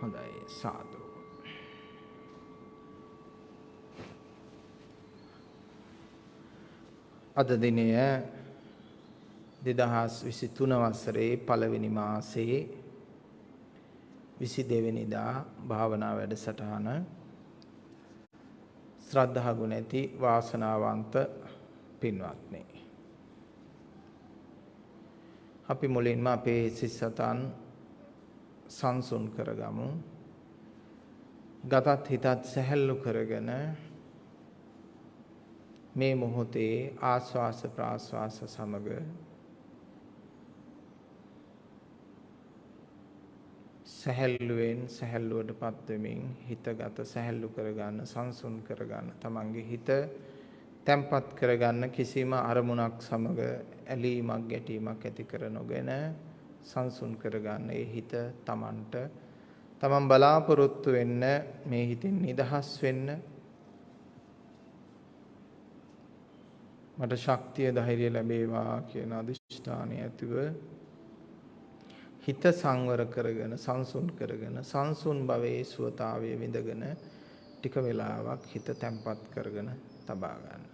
හොඳයි සාදු. අද දිනය 2023 වසරේ පළවෙනි මාසයේ 22 වෙනිදා භාවනා වැඩසටහන ශ්‍රද්ධා ගුණ ඇති වාසනාවන්ත පින්වත්නි අපි මුලින්ම අපේ සිස්සතන් සංසුන් කරගමු. ගතත් හිතත් සැහැල්ලු කරගෙන මේ මොහොතේ ආස්වාස ප්‍රාස්වාස සමග සැහැල්ලුවෙන් සැහැල්ලුවටපත් වෙමින් හිතගත සැහැල්ලු කරගන්න සංසුන් කරගන්න තමන්ගේ හිත තැම්පත් කරගන්න කිසිම අරමුණක් සමග ඇලීමක් ගැටීමක් ඇති කර නොගෙන සංසුන් කරගන්න ඒ හිත තමන්ට තමන් බලාපොරොත්තු වෙන්න මේ හිතින් නිදහස් වෙන්න මට ශක්තිය ධෛර්යය ලැබේවා කියන අදිෂ්ඨානය ඇතිව හිත සංවර කරගෙන සංසුන් කරගෙන සංසුන් භවයේ සුවතාවය විඳගෙන ටික වෙලාවක් හිත තැම්පත් කරගෙන තබා ගන්න.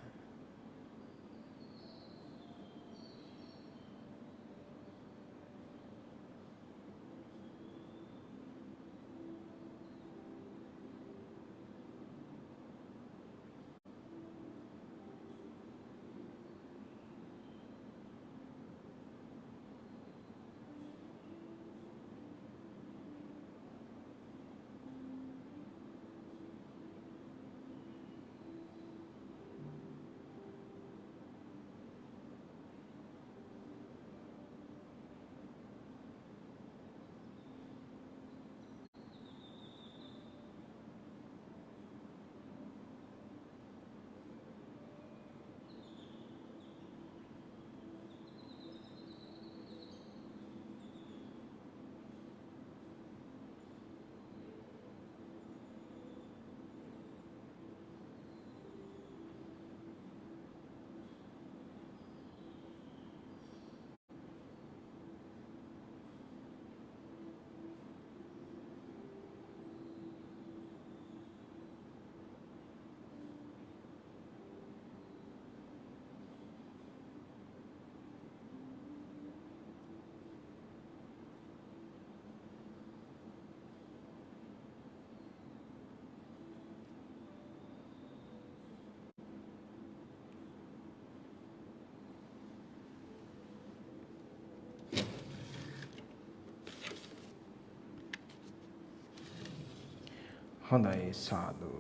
හොඳයි සාදු.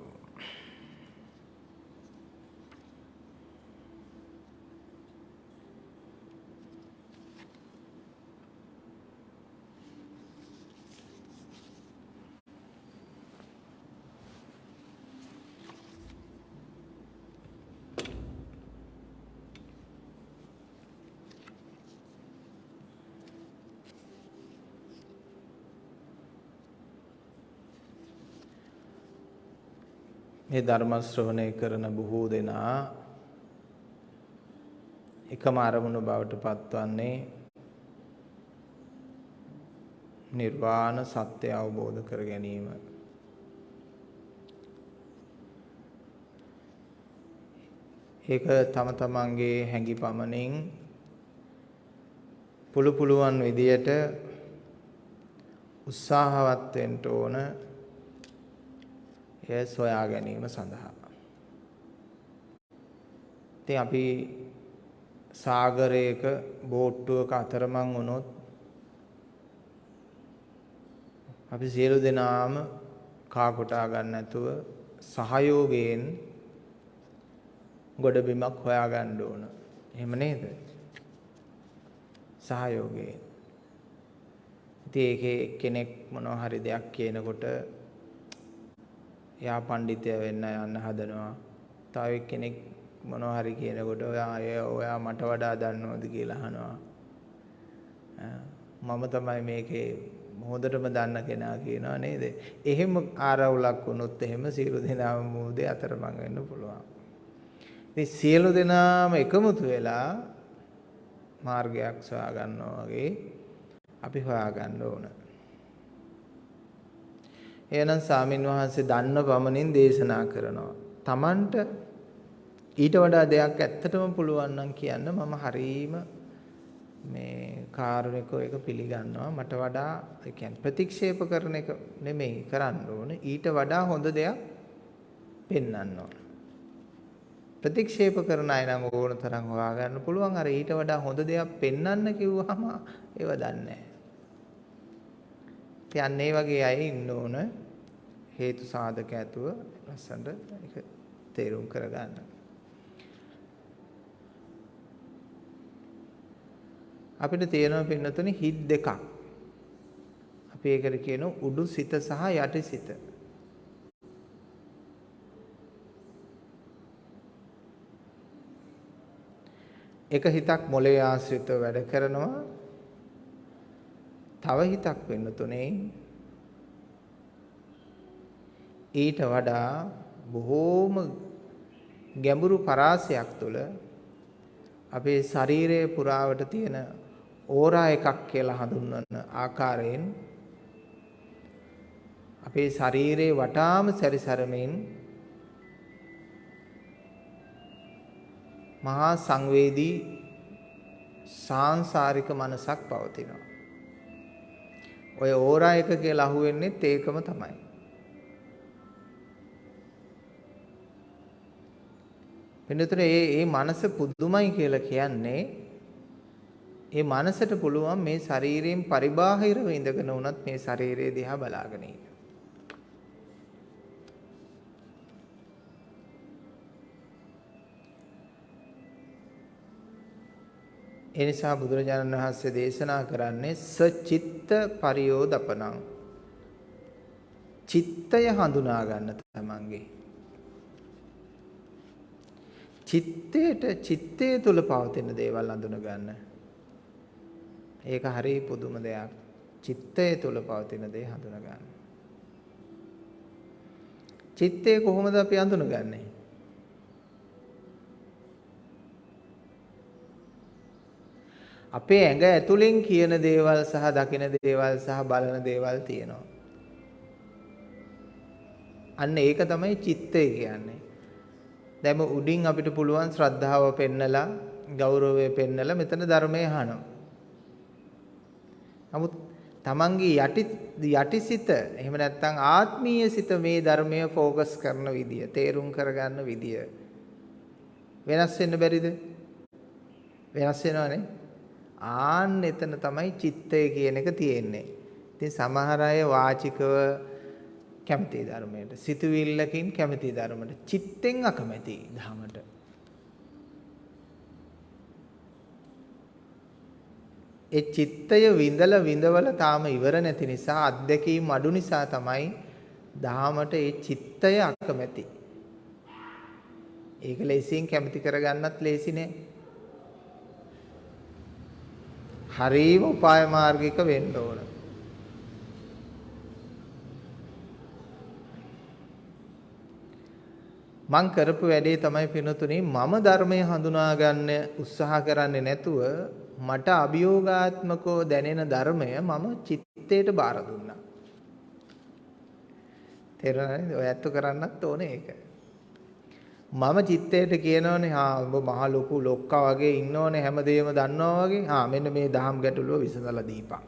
මේ ධර්ම ශ්‍රවණය කරන බොහෝ දෙනා එකම අරමුණු බවට පත්වන්නේ නිර්වාණ සත්‍ය අවබෝධ කර ගැනීම. ඒක තම තමන්ගේ හැඟි පමණින් පුළු පුළුවන් විදියට උත්සාහවත් වෙන්න ඕන එය සොයා ගැනීම සඳහා. ඉතින් අපි සාගරයක බෝට්ටුවක අතරමං වුණොත් අපි සියලු දෙනාම කා කොටා ගන්න නැතුව සහයෝගයෙන් ගොඩබිමක් හොයා ගන්න ඕන. එහෙම නේද? සහයෝගයෙන්. ඉතින් ඒකේ කෙනෙක් මොනවා හරි දෙයක් කියනකොට එයා පඬිතය වෙන්න යන්න හදනවා. තව කෙනෙක් මොනවා හරි කියනකොට ඔයා ඔයා මට වඩා දන්නවද කියලා අහනවා. මම තමයි මේකේ හොඳටම දන්න කෙනා කියනවා නේද? එහෙම ආරවුලක් වුණොත් එහෙම සියලු දෙනාම මොහොතේ අතරමං වෙන්න පුළුවන්. ඉතින් සියලු දෙනාම එකමුතු වෙලා මාර්ගයක් සොයා ගන්නවා වගේ අපි හොයා ගන්න ඕන. එහෙනම් සාමින් වහන්සේ දන්න පමණින් දේශනා කරනවා. Tamanට ඊට වඩා දෙයක් ඇත්තටම පුළුවන් නම් කියන්න මම හරීම මේ කාරුණිකව එක පිළිගන්නවා. මට වඩා ඒ කියන්නේ ප්‍රතික්ෂේප කරන එක නෙමෙයි කරන්න ඕනේ. ඊට වඩා හොඳ දෙයක් පෙන්වන්න ඕන. ප්‍රතික්ෂේප කරන අය නම් ඕන තරම් හොයාගන්න පුළුවන්. අර ඊට වඩා හොඳ දෙයක් පෙන්වන්න කිව්වහම ඒව දන්නේ නැහැ. වගේ අය ඉන්න ඕන හේතු සාධක ඇතුව ලස්සනට ඒක තේරුම් කරගන්න. අපිට තියෙනවා පින්නතුනේ හිත් දෙකක්. අපි ඒකට කියනවා උඩු සිත සහ යටි සිත. එක හිතක් මොලේ ආශ්‍රිතව වැඩ කරනවා. තව හිතක් වෙන්න තුනේ ඊට වඩා බොහෝම ගැඹුරු පරාසයක් තුළ අපේ ශරීරයේ පුරාවට තියෙන ඕරා එකක් කියලා හඳුන්වන ආකාරයෙන් අපේ ශරීරයේ වටාම සැරිසරමින් මහා සංවේදී සාංශාරික මනසක් පවතිනවා. ඔය ඕරා එක කියලා අහුවෙන්නේත් ඒකම තමයි. වෙනතර ඒ ඒ මනස පුදුමයි කියලා කියන්නේ ඒ මනසට පුළුවන් මේ ශරීරයෙන් පරිබාහිරව ඉඳගෙන උනත් මේ ශරීරය දිහා බලාගෙන ඉන්න. ඒ නිසා බුදුරජාණන් වහන්සේ දේශනා කරන්නේ සචිත්ත පරියෝදපනං. චිත්තය හඳුනා ගන්න තමන්ගේ. චිත්තේට චිත්තය තුල පවතින දේවල් අඳුන ගන්න. ඒක හරි පුදුම දෙයක්. චිත්තය තුල පවතින දේ හඳුන ගන්න. චිත්තය කොහොමද අපි අඳුනගන්නේ? අපේ ඇඟ ඇතුලෙන් කියන දේවල් සහ දකින දේවල් සහ බලන දේවල් තියෙනවා. අන්න ඒක තමයි චිත්තය කියන්නේ. දැන් උඩින් අපිට පුළුවන් ශ්‍රද්ධාව පෙන්නලා ගෞරවය පෙන්නලා මෙතන ධර්මය අහනවා. නමුත් තමන්ගේ යටි යටිසිත එහෙම නැත්නම් ආත්මීය සිත මේ ධර්මය ફોකස් කරන විදිය, තේරුම් කරගන්න විදිය වෙනස් වෙන්න බැරිද? වෙනස් වෙනවනේ. ආන්න එතන තමයි චිත්තය කියන එක තියෙන්නේ. ඉතින් සමහර අය වාචිකව කැමති ධර්මයට, සිතුවිල්ලකින් කැමති ධර්මයට, චිත්තෙන් අකමැති ධර්මයට. ඒ චිත්තය විඳලා විඳවල තාම ඉවර නැති නිසා අත්දැකීම් අඩු නිසා තමයි දහමට ඒ චිත්තය අකමැති. ඒක ලේසියෙන් කැමති කරගන්නත් ලේසි නෑ. හරීම උපාය මාර්ගික වෙන්න ඕන. මං කරපු වැඩේ තමයි පිනතුනේ මම ධර්මය හඳුනා ගන්න උත්සාහ කරන්නේ නැතුව මට අභියෝගාත්මකව දැනෙන ධර්මය මම චිත්තයට බාර දුන්නා. තේරුණාද? ඔය ඇත්ත කරන්නත් ඕනේ ඒක. මම චිත්තයට කියනවනේ හා ඔබ මහ ලොකු ලොක්කා වගේ ඉන්නවනේ හැමදේම දන්නවා වගේ. හා මෙන්න මේ දහම් ගැටලුව විසඳලා දීපන්.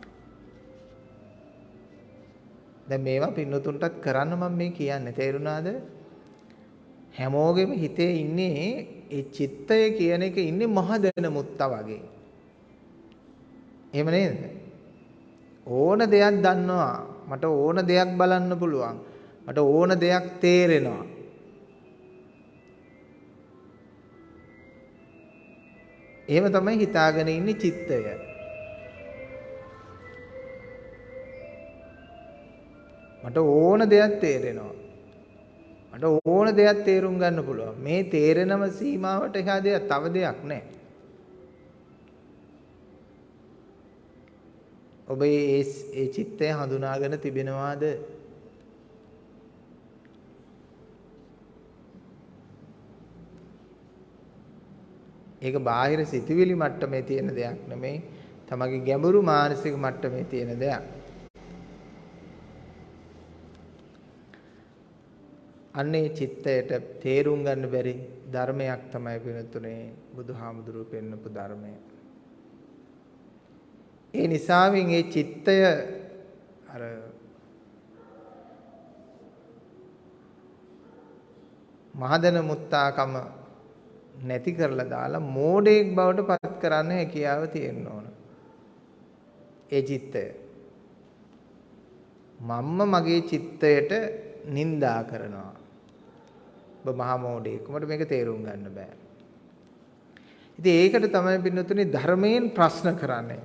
දැන් මේවා පින්නතුන්ටත් කරන්න මම මේ කියන්නේ තේරුණාද? හැමෝගෙම හිතේ ඉන්නේ ඒ චිත්තය කියන එක ඉන්නේ මහ දෙන මුත්තා වගේ. එහෙම නේද? ඕන දෙයක් දන්නවා. මට ඕන දෙයක් බලන්න පුළුවන්. මට ඕන දෙයක් තේරෙනවා. එහෙම තමයි හිතාගෙන ඉන්නේ චිත්තය. මට ඕන දෙයක් තේරෙනවා. මට ඕන දෙයක් තේරුම් ගන්න පුළුවන්. මේ තේරෙනම සීමාවට එහා දෙයක් තව දෙයක් නැහැ. ඔබ ඒ ඒ චිත්තය හඳුනාගෙන තිබෙනවාද? ඒක බාහිර සිතුවිලි මට්ටමේ තියෙන දෙයක් නෙමෙයි. තමගේ ගැඹුරු මානසික මට්ටමේ තියෙන දෙයක්. අන්නේ චිත්තයට තේරුම් ගන්න බැරි ධර්මයක් තමයි වෙනතුනේ බුදුහාමුදුරුව පෙන්නපු ධර්මය. ඒ නිසාවෙන් ඒ චිත්තය අර මහදන මුත්තාකම නැති කරලා දාලා මෝඩයෙක් බවට පත් කරන්න හැකියාව තියෙන්න ඕන. ඒ චිත්තය. මම්ම මගේ චිත්තයට නිඳා කරනවා. ඔබ මහා මෝඩයෙක්. උඹට මේක තේරුම් ගන්න බෑ. ඉතින් ඒකට තමයි පින්නතුනි ධර්මයෙන් ප්‍රශ්න කරන්නේ.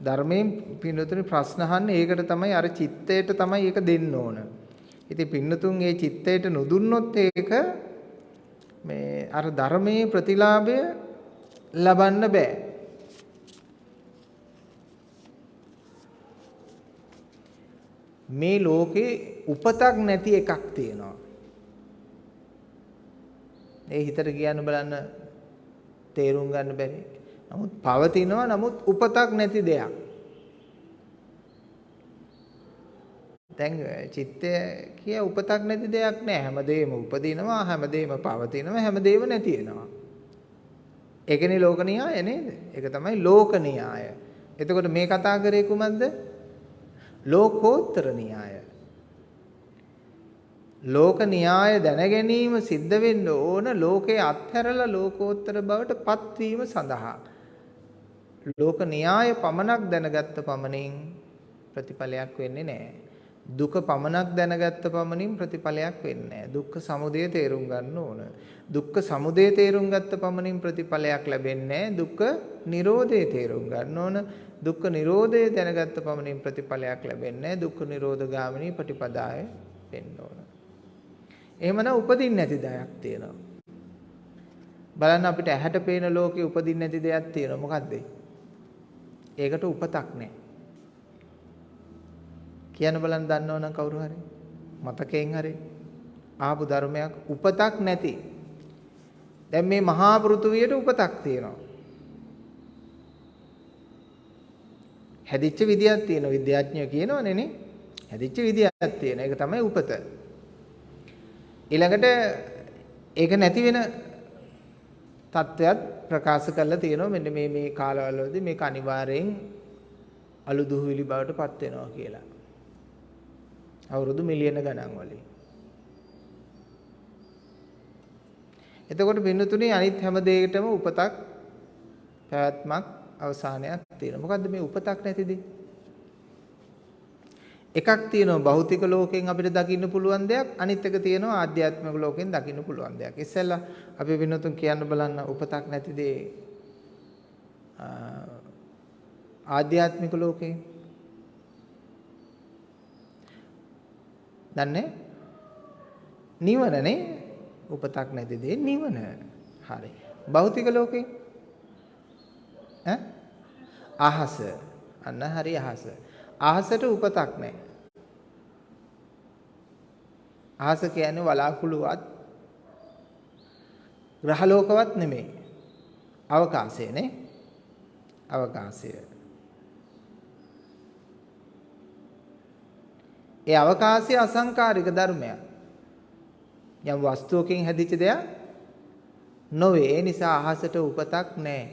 ධර්මයෙන් පින්නතුනි ප්‍රශ්න අහන්නේ ඒකට තමයි අර චිත්තයට තමයි ඒක දෙන්න ඕන. ඉතින් පින්නතුන් ඒ චිත්තයට නොදුන්නොත් ඒක මේ අර ධර්මයේ ප්‍රතිලාභය ලබන්න බෑ. මේ ලෝකේ උපතක් නැති එකක් තියෙනවා. ඒ හිතට කියන්න බලන්න තේරුම් ගන්න බැරි. නමුත් පවතිනවා නමුත් උපතක් නැති දෙයක්. දැන් චිත්තය කිය උපතක් නැති දෙයක් නෑ. හැමදේම උපදිනවා, හැමදේම පවතිනවා, හැමදේම නැති වෙනවා. ඒකනේ ලෝක න්‍යාය නේද? ඒක තමයි ලෝක න්‍යාය. එතකොට මේ කතා කරේ කුමක්ද? ලෝකෝත්තර න්‍යාය. ලෝක න්‍යාය දැන ගැනීම සිද්ධ වෙන්න ඕන ලෝකේ අත්හැරලා ලෝකෝත්තර බවට පත්වීම සඳහා. ලෝක න්‍යාය පමණක් දැනගත්ත පමණින් ප්‍රතිඵලයක් වෙන්නේ නැහැ. දුක පමණක් දැනගත්ත පමණින් ප්‍රතිඵලයක් වෙන්නේ නැහැ. දුක්ඛ සමුදය තේරුම් ගන්න ඕන. දුක්ඛ සමුදය තේරුම් ගත්ත පමණින් ප්‍රතිඵලයක් ලැබෙන්නේ නැහැ. දුක්ඛ නිරෝධය තේරුම් ගන්න ඕන. දුක්ඛ නිරෝධය දැනගත්ත පමණින් ප්‍රතිඵලයක් ලැබෙන්නේ නැහැ. දුක්ඛ නිරෝධ ගාමිනී ප්‍රතිපදාය වෙන්න ඕන. එහෙමනම් උපදින්න නැති දෙයක් තියෙනවා. බලන්න අපිට ඇහැට පේන ලෝකේ උපදින්න නැති දෙයක් තියෙනවා. මොකද්ද? ඒකට උපතක් නැහැ. කියන්න බලන්න දන්නවනම් කවුරු හරි මතකයෙන් හරි ආපු ධර්මයක් උපතක් නැති. දැන් මේ මහා පෘථුවියට උපතක් තියෙනවා. හැදිච්ච විදියක් තියෙනවා විද්‍යාඥයෝ කියනවනේ නේ. හැදිච්ච විදියක් තියෙනවා. ඒක තමයි උපත. ඊළඟට ඒක නැති වෙන තත්ත්වයක් ප්‍රකාශ කරලා තියෙනවා මෙන්න මේ මේ කාලවලදී මේක අනිවාර්යෙන් අලු දුහවිලි බවට පත් වෙනවා කියලා. අවුරුදු මිලියන ගණන් වලින්. එතකොට බින්නතුනේ අනිත් හැම දෙයකටම උපතක් පැවැත්මක් අවසානයක් තියෙනවා. මොකද්ද මේ උපතක් නැතිදී? එකක් තියෙනවා භෞතික ලෝකයෙන් අපිට දකින්න පුළුවන් දෙයක් අනිත් එක තියෙනවා ආධ්‍යාත්මික ලෝකයෙන් දකින්න පුළුවන් දෙයක්. ඉස්සෙල්ලා අපි වෙනතුන් කියන්න බලන්න උපතක් නැති දේ ආධ්‍යාත්මික ලෝකේ දන්නේ නිවනනේ උපතක් නැති දේ නිවන. හරි. භෞතික ලෝකේ ඈ අහස අන්න හරි අහස. අහසට උපතක් නැහැ. අහස කියන්නේ වලාකුළුවත් ග්‍රහලෝකවත් නෙමෙයි. අවකාශයනේ. අවකාශය. ඒ අවකාශය අසංකාරික ධර්මයක්. යම් වස්තුවකින් හැදිච්ච දෙයක් නොවේ. ඒ නිසා අහසට උපතක් නැහැ.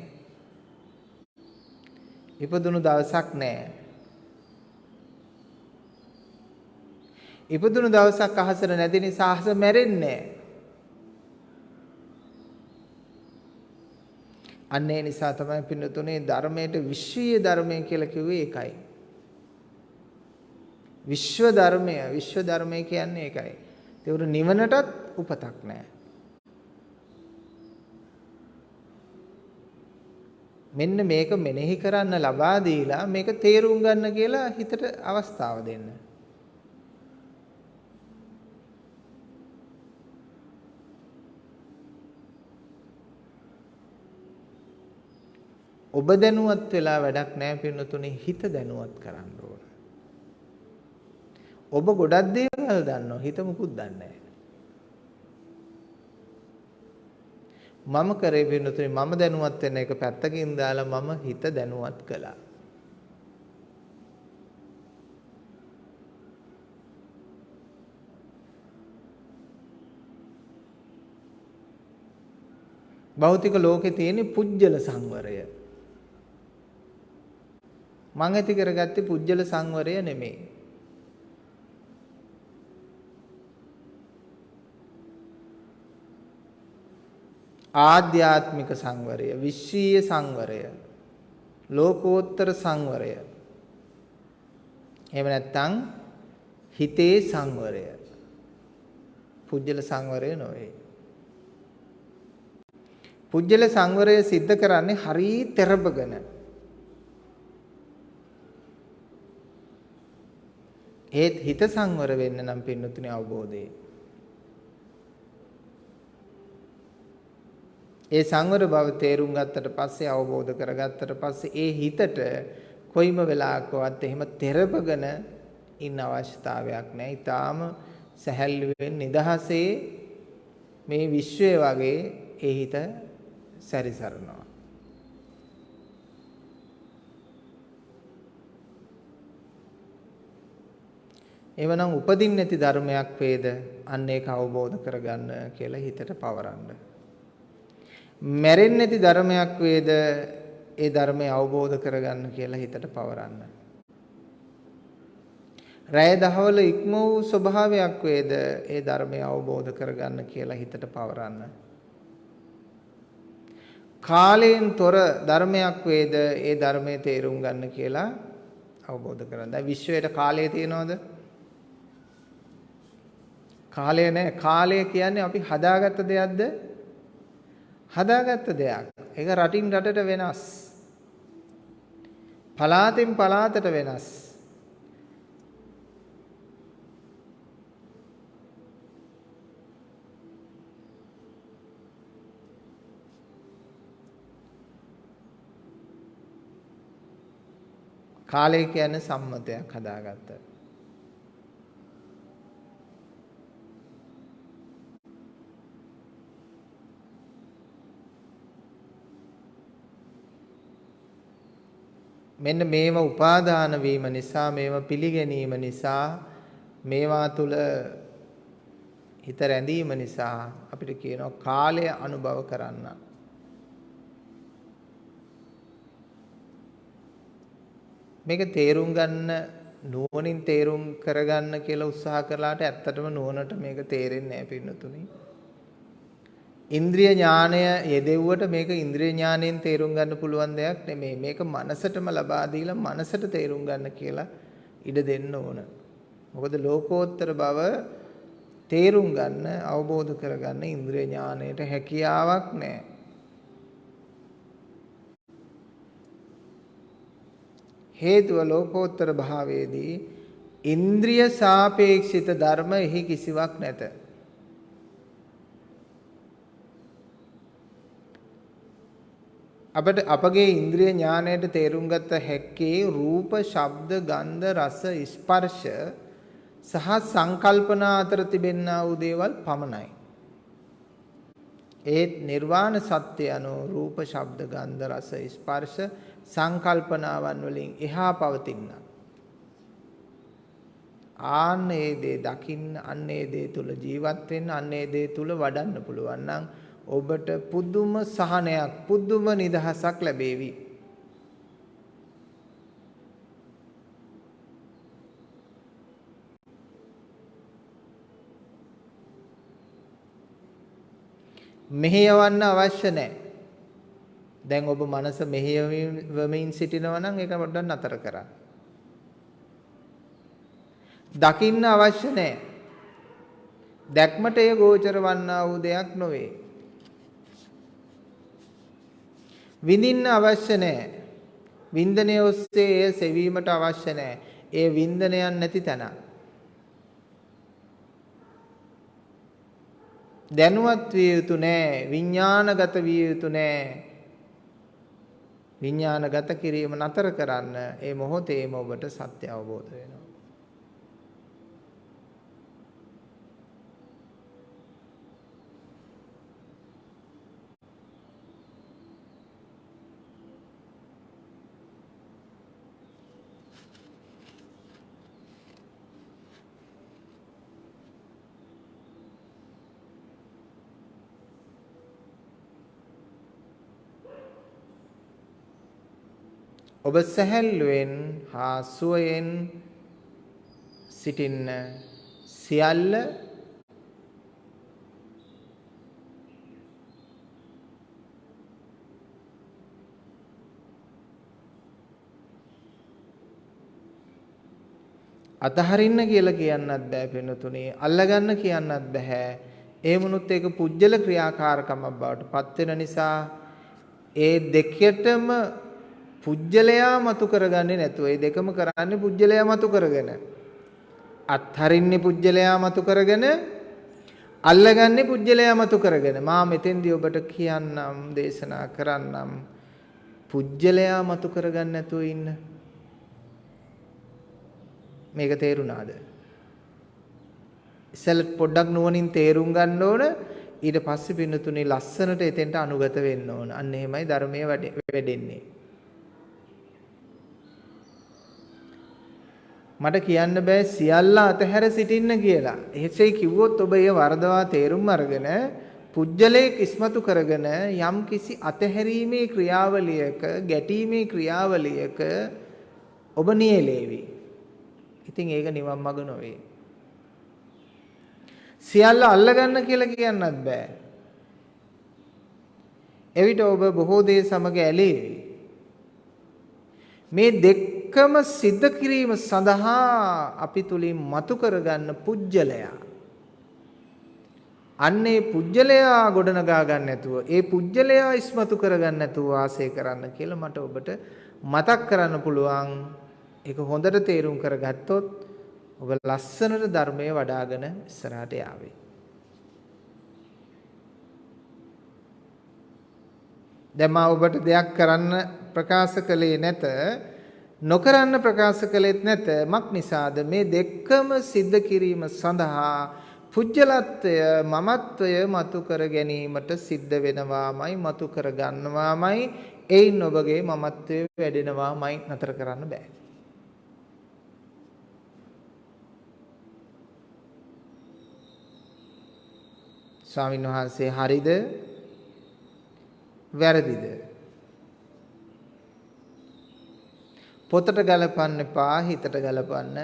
ඉපදුණු දවසක් නැහැ. ඉපදුණු දවසක් අහසට නැති නිසා අහස මැරෙන්නේ අන්න ඒ නිසා තමයි පින්නතුනේ ධර්මයට විශ්වීය ධර්මය කියලා කිව්වේ ඒකයි. විශ්ව ධර්මය විශ්ව ධර්මය කියන්නේ ඒකයි. ඒකට නිවනටත් උපතක් නැහැ. මෙන්න මේක මෙනෙහි කරන්න ලබා දීලා මේක තේරුම් ගන්න කියලා හිතට අවස්ථාව දෙන්න. ඔබ දැනුවත් වෙලා වැඩක් නැහැ පින්නතුනේ හිත දැනුවත් කරන්න ඕන. ඔබ ගොඩක් දේවල් දන්නවා හිත මුකුත් දන්නේ මම කරේ වෙනතුනේ මම දැනුවත් වෙන එක පැත්තකින් දාලා මම හිත දැනුවත් කළා. භෞතික ලෝකේ තියෙන පුජ්‍යල සංවරය. මම ඇති කරගත්තේ පුජ්‍යල සංවරය නෙමෙයි. ආධ්‍යාත්මික සංවරය, විශ්වීය සංවරය, ලෝකෝත්තර සංවරය. එහෙම නැත්නම් හිතේ සංවරය. පුජ්‍යල සංවරය නොවේ. පුජ්‍යල සංවරය સિદ્ધ කරන්නේ හරි තෙරපගෙන. ඒත් හිත සංවර වෙන්න නම් පින්නතුනේ අවබෝධය. ඒ සංවර බව තේරුම් ගත්තට පස්සේ අවබෝධ කරගත්තට පස්සේ ඒ හිතට කොයිම වෙලාවකවත් එහෙම තෙරපගෙන ඉන්න අවශ්‍යතාවයක් නැහැ. ඊටාම සැහැල්ලුවෙන් නිදහසේ මේ විශ්වය වගේ ඒ හිත සැරිසරනවා. එවනම් උපදින්න නැති ධර්මයක් වේද අන්න ඒක අවබෝධ කරගන්න කියලා හිතට පවරන්න. මැරෙන්නේ නැති ධර්මයක් වේද ඒ ධර්මය අවබෝධ කරගන්න කියලා හිතට පවරන්න. රැය දහවල ඉක්ම වූ ස්වභාවයක් වේද ඒ ධර්මය අවබෝධ කරගන්න කියලා හිතට පවරන්න. කාලයෙන් තොර ධර්මයක් වේද ඒ ධර්මයේ තේරුම් ගන්න කියලා අවබෝධ කරගන්න. දැන් විශ්වයට කාලය තියනවද? කාලය නැහැ. කාලය කියන්නේ අපි හදාගත්ත දෙයක්ද? හදාගත්ත දෙයක්. ඒක රටින් රටට වෙනස්. පලාතෙන් පලාතට වෙනස්. කාලය කියන්නේ සම්මතයක් හදාගත්ත. මෙන්න මේව උපාදාන වීම නිසා මේව පිළිගැනීම නිසා මේවා තුල හිත රැඳීම නිසා අපිට කියනවා කාලය අනුභව කරන්න. මේක තේරුම් ගන්න නුවණින් තේරුම් කරගන්න කියලා උත්සාහ කළාට ඇත්තටම නුවණට මේක තේරෙන්නේ නැහැ පින්නතුනි. ඉන්ද්‍රිය ඥානය යෙදෙව්වට මේක ඉන්ද්‍රිය ඥාණයෙන් තේරුම් ගන්න පුළුවන් දෙයක් නෙමෙයි. මේක මනසටම ලබා දීලා මනසට තේරුම් ගන්න කියලා ඉඩ දෙන්න ඕන. මොකද ලෝකෝත්තර බව තේරුම් ගන්න අවබෝධ කරගන්න ඉන්ද්‍රිය ඥාණයට හැකියාවක් නැහැ. හේතුව ලෝකෝත්තර භාවයේදී ඉන්ද්‍රිය සාපේක්ෂිත ධර්ම එහි කිසිවක් නැත. අපට අපගේ ඉන්ද්‍රිය ඥාණයට තේරුම් ගත හැක්කේ රූප, ශබ්ද, ගන්ධ, රස, ස්පර්ශ සහ සංකල්පනා අතර තිබෙන්නා වූ දේවල් පමණයි. ඒත් නිර්වාණ සත්‍ය අනුව රූප, ශබ්ද, ගන්ධ, රස, ස්පර්ශ සංකල්පනාවන් වලින් එහා පවතින. ආන්න ඒ දේ දකින්න, අන්න ඒ දේ තුල ජීවත් වෙන්න, අන්න ඒ දේ තුල වඩන්න පුළුවන් නම් ඔබට පුදුම සහනයක් පුදුම නිදහසක් ලැබේවි. මෙහෙයවන්න අවශ්‍ය නැහැ. දැන් ඔබ මනස මෙහෙයවමින් සිටිනවා නම් ඒක පොඩ්ඩක් නතර කරන්න. දකින්න අවශ්‍ය නැහැ. දැක්මට එය ගෝචර වන්නා වූ දෙයක් නොවේ. විඳින්න අවශ්‍ය නැහැ. වින්දනය ඔස්සේ එය සෙවීමට අවශ්‍ය නැහැ. ඒ වින්දනයක් නැති තැන. දැනුවත් විය යුතු නැහැ. විඥානගත විය යුතු නැහැ. විඥානගත කිරීම නතර කරන්න ඒ මොහොතේම ඔබට සත්‍ය අවබෝධ වෙනවා. ඔබ සැහැල්ලුවෙන් හා සුවයෙන් සිටින්න සියල්ල අතහරින්න කියලා කියන්නත් බෑ පිනතුනේ අල්ලගන්න කියන්නත් බෑ. ඒ වුණොත් ඒක පුජ්‍යල ක්‍රියාකාරකමක් බවට පත් වෙන නිසා ඒ දෙකටම පුජ්‍යලයා මතු කරගන්නේ නැතුව ඒ දෙකම කරන්නේ පුජ්‍යලයා මතු කරගෙන. අත්හරින්නේ පුජ්‍යලයා මතු කරගෙන අල්ලගන්නේ පුජ්‍යලයා මතු කරගෙන. මා මෙතෙන්දී ඔබට කියන්නම් දේශනා කරන්නම්. පුජ්‍යලයා මතු කරගන්න නැතුව ඉන්න. මේක තේරුණාද? ඉස්සෙල්ල පොඩ්ඩක් නුවණින් තේරුම් ගන්න ඕන. ඊට පස්සේ පින්නතුනේ ලස්සනට එතෙන්ට අනුගත වෙන්න ඕන. අන්න එහෙමයි ධර්මයේ වැඩෙන්නේ. මට කියන්න බෑ සියල්ල අතහැර සිටින්න කියලා. එහෙසේ කිව්වොත් ඔබ ඒ වරදවා තේරුම් අරගෙන පුජ්‍යලයක් ඉස්මතු කරගෙන යම් කිසි අතහැරීමේ ක්‍රියාවලියක ගැටීමේ ක්‍රියාවලියක ඔබ නියැලේවි. ඉතින් ඒක නිවන් මඟ නොවේ. සියල්ල අල්ලගන්න කියලා කියන්නත් බෑ. එවිට ඔබ බොහෝ දේ සමග ඇලේවි. මේ දෙක එකම සිද්ධ කිරීම සඳහා අපි තුලින් මතු කරගන්න පුජ්‍යලයා. අන්නේ පුජ්‍යලයා ගොඩනගා ගන්න නැතුව ඒ පුජ්‍යලයා ඉස්මතු කරගන්න නැතුව වාසය කරන්න කියලා මට ඔබට මතක් කරන්න පුළුවන්. ඒක හොඳට තේරුම් කරගත්තොත් ඔබ ලස්සනට ධර්මයේ වඩ아가න ඉස්සරහට යාවේ. දැන් මා ඔබට දෙයක් කරන්න ප්‍රකාශ කළේ නැත. නොකරන්න ප්‍රකාශ කළෙත් නැත. මක් නිසාද? මේ දෙකම සිද්ධ කිරීම සඳහා පුජ්‍යලත්වය මමත්වය මතු කර ගැනීමට සිද්ධ වෙනවාමයි මතු කර ගන්නවාමයි එයින් ඔබගේ මමත්වය වැඩෙනවාමයි නතර කරන්න බෑ. ස්වාමීන් වහන්සේ හරිද? වැරදිද? පොතට ගලපන්න එපා හිතට ගලපන්න.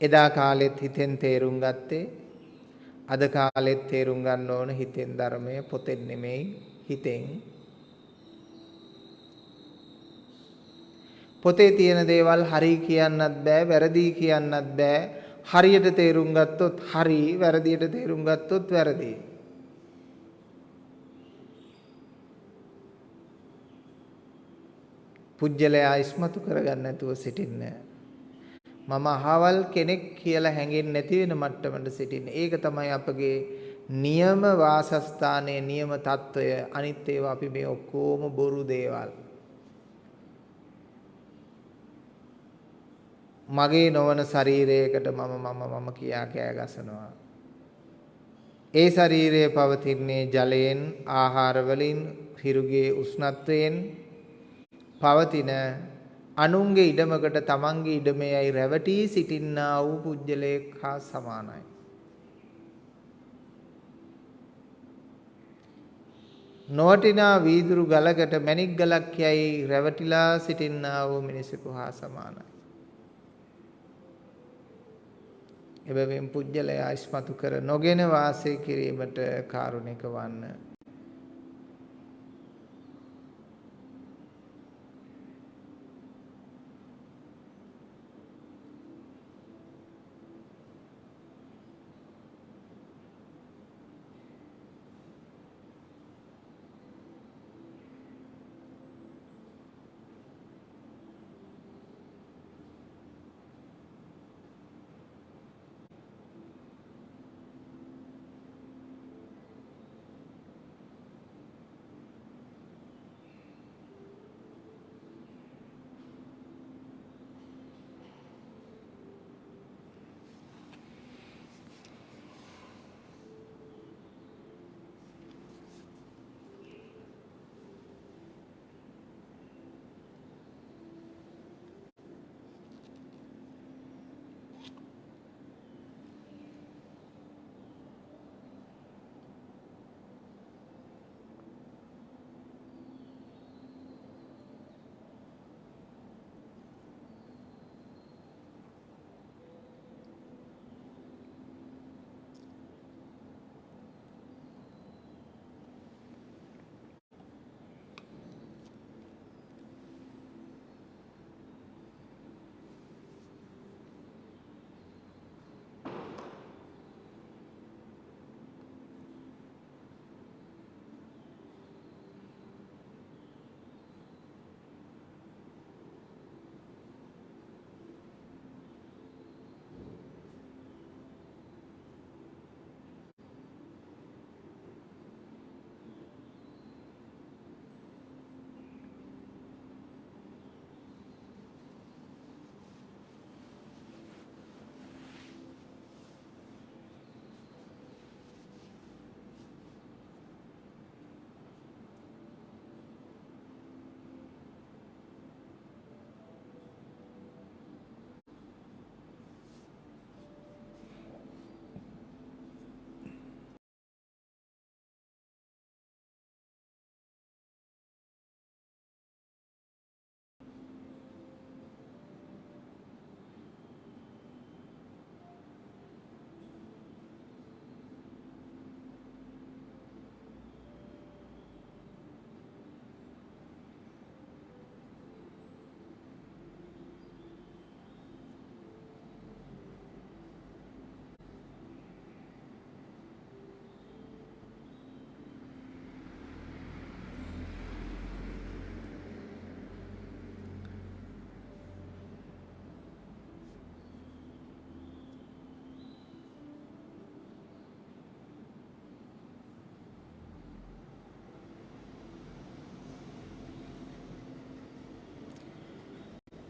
එදා කාලෙත් හිතෙන් තේරුම් ගත්තේ අද කාලෙත් තේරුම් ගන්න ඕන හිතෙන් ධර්මය පොතෙන් නෙමෙයි හිතෙන්. පොතේ තියෙන දේවල් හරි කියන්නත් බෑ වැරදි කියන්නත් බෑ හරියට තේරුම් ගත්තොත් හරි වැරදියට තේරුම් ගත්තොත් වැරදි. පුජ්‍යලයා ඉස්මතු කරගන්න නැතුව සිටින්න. මම අහවල් කෙනෙක් කියලා හැඟෙන්නේ නැති වෙන මට්ටමට සිටින්න. ඒක තමයි අපගේ නියම වාසස්ථානයේ නියම తত্ত্বය. අනිත් ඒවා අපි මේ ඔක්කොම බොරු දේවල්. මගේ නොවන ශරීරයකට මම මම මම කියා කෑ ගසනවා. ඒ ශරීරය පවතින්නේ ජලයෙන්, ආහාර වලින්, හිරුගේ උෂ්ණත්වයෙන්, පවතින අනුන්ගේ ඉඩමකට තමන්ගේ ඉඩමේයි රැවටී සිටින්නා වූ පුජ්‍යලයක් හා සමානයි. නොවටිනා වීදුරු ගලකට මණික් ගලක් යයි රැවටිලා සිටින්නා වූ මිනිසෙකු හා සමානයි. එබැවින් පුජ්‍යලයා ඉස්මතු කර නොගෙන වාසය කිරීමට කාරුණික වන්න.